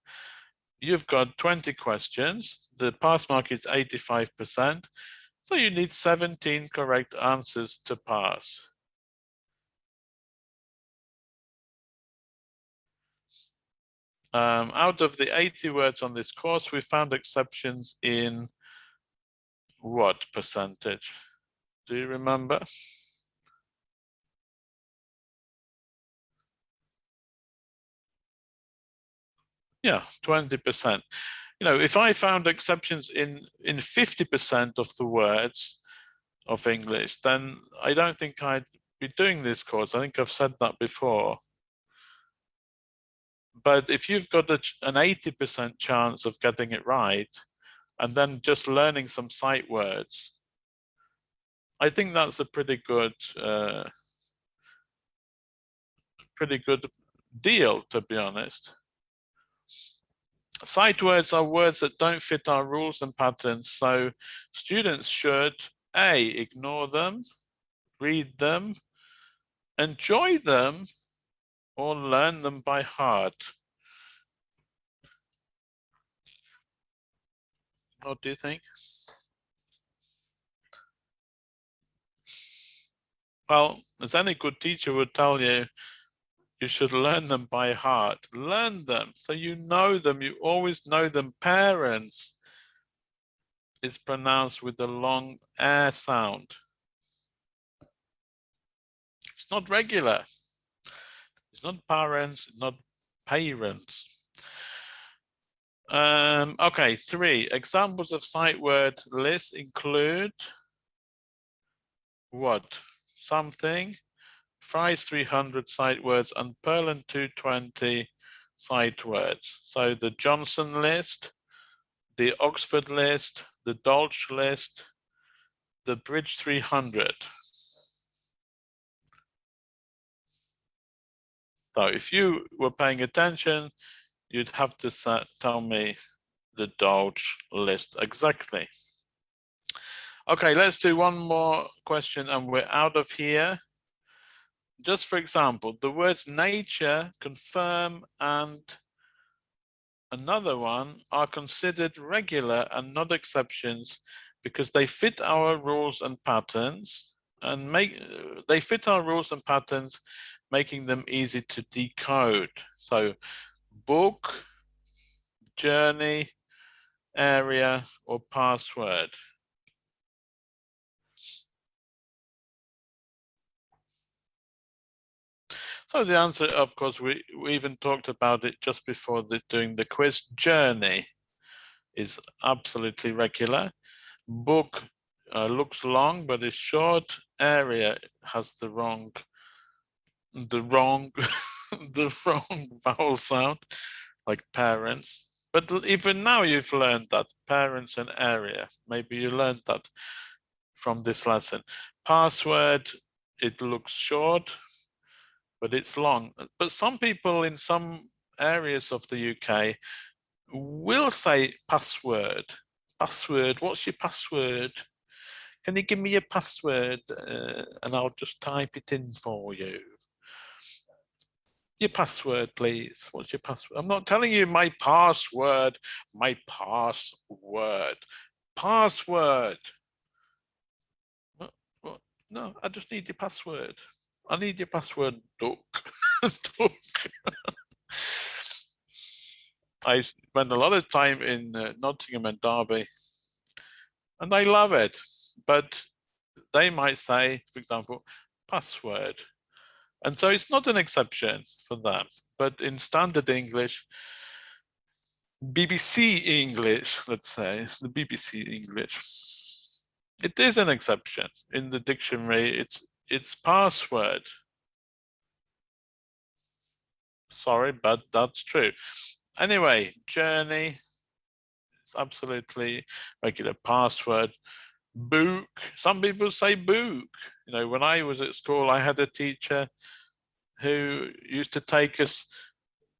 You've got 20 questions. The pass mark is 85%. So you need 17 correct answers to pass. Um, out of the 80 words on this course, we found exceptions in what percentage? Do you remember? Yeah, 20%. You know, if I found exceptions in in 50% of the words of English, then I don't think I'd be doing this course. I think I've said that before. But if you've got a, an 80% chance of getting it right, and then just learning some sight words, I think that's a pretty good, uh, pretty good deal, to be honest. Sight words are words that don't fit our rules and patterns, so students should A, ignore them, read them, enjoy them, or learn them by heart. What do you think? Well, as any good teacher would tell you, you should learn them by heart. Learn them so you know them. You always know them. Parents is pronounced with the long air sound. It's not regular. It's not parents, not parents. Um, okay, three examples of sight word lists include what? Something, Fry's 300 sight words and Purland 220 sight words. So the Johnson list, the Oxford list, the Dolch list, the Bridge 300. So if you were paying attention, you'd have to tell me the Dolch list exactly. Okay, let's do one more question and we're out of here just for example, the words nature, confirm, and another one are considered regular and not exceptions because they fit our rules and patterns and make they fit our rules and patterns, making them easy to decode. So book, journey, area, or password. So the answer, of course, we, we even talked about it just before the, doing the quiz. Journey is absolutely regular. Book uh, looks long, but is short. Area has the wrong, the wrong, the wrong vowel sound, like parents. But even now you've learned that parents and area. Maybe you learned that from this lesson. Password, it looks short, but it's long. But some people in some areas of the UK will say password. Password, what's your password? Can you give me your password uh, and I'll just type it in for you? Your password, please. What's your password? I'm not telling you my password, my password. Password. What, what? No, I just need your password. I need your password, Duck. Duck. I spend a lot of time in uh, Nottingham and Derby, and I love it. But they might say, for example, password. And so it's not an exception for them. But in standard English, BBC English, let's say, the BBC English, it is an exception. In the dictionary, it's its password. Sorry, but that's true. Anyway, journey. It's absolutely regular password. Book. Some people say book. You know, when I was at school, I had a teacher who used to take us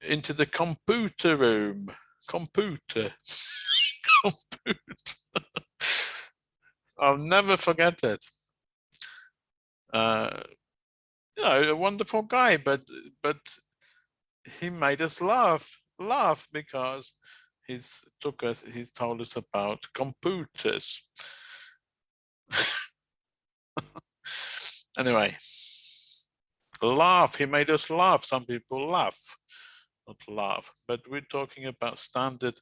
into the computer room. Computer. computer. I'll never forget it. Uh, you know, a wonderful guy, but but he made us laugh, laugh because he's took us, he's told us about computers. anyway, laugh, he made us laugh. Some people laugh, not laugh, but we're talking about standard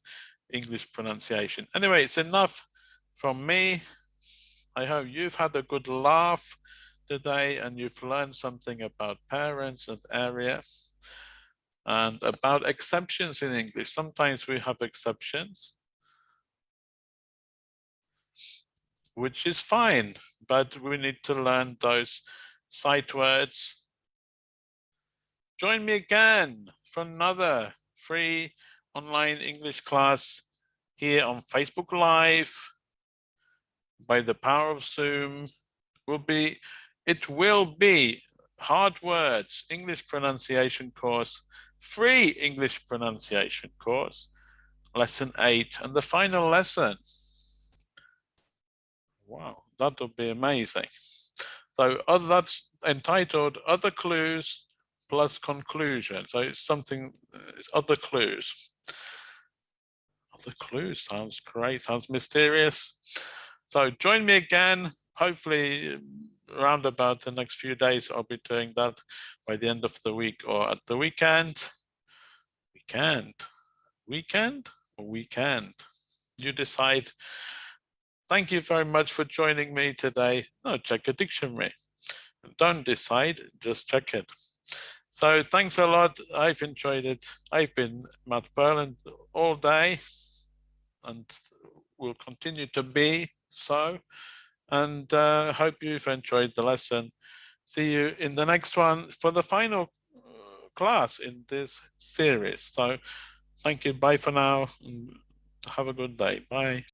English pronunciation. Anyway, it's enough from me. I hope you've had a good laugh today and you've learned something about parents and areas and about exceptions in English. Sometimes we have exceptions, which is fine, but we need to learn those sight words. Join me again for another free online English class here on Facebook Live by the power of Zoom We'll be it will be hard words English pronunciation course free English pronunciation course lesson eight and the final lesson. Wow that would be amazing. So other that's entitled other clues plus conclusion so it's something uh, it's other clues. Other clues sounds great sounds mysterious. So join me again hopefully um, around about the next few days i'll be doing that by the end of the week or at the weekend. Weekend? Weekend? Weekend? You decide. Thank you very much for joining me today. No check a dictionary. Don't decide just check it. So thanks a lot. I've enjoyed it. I've been matt Purland all day and will continue to be so and uh, hope you've enjoyed the lesson. See you in the next one for the final uh, class in this series. So thank you. Bye for now. Have a good day. Bye.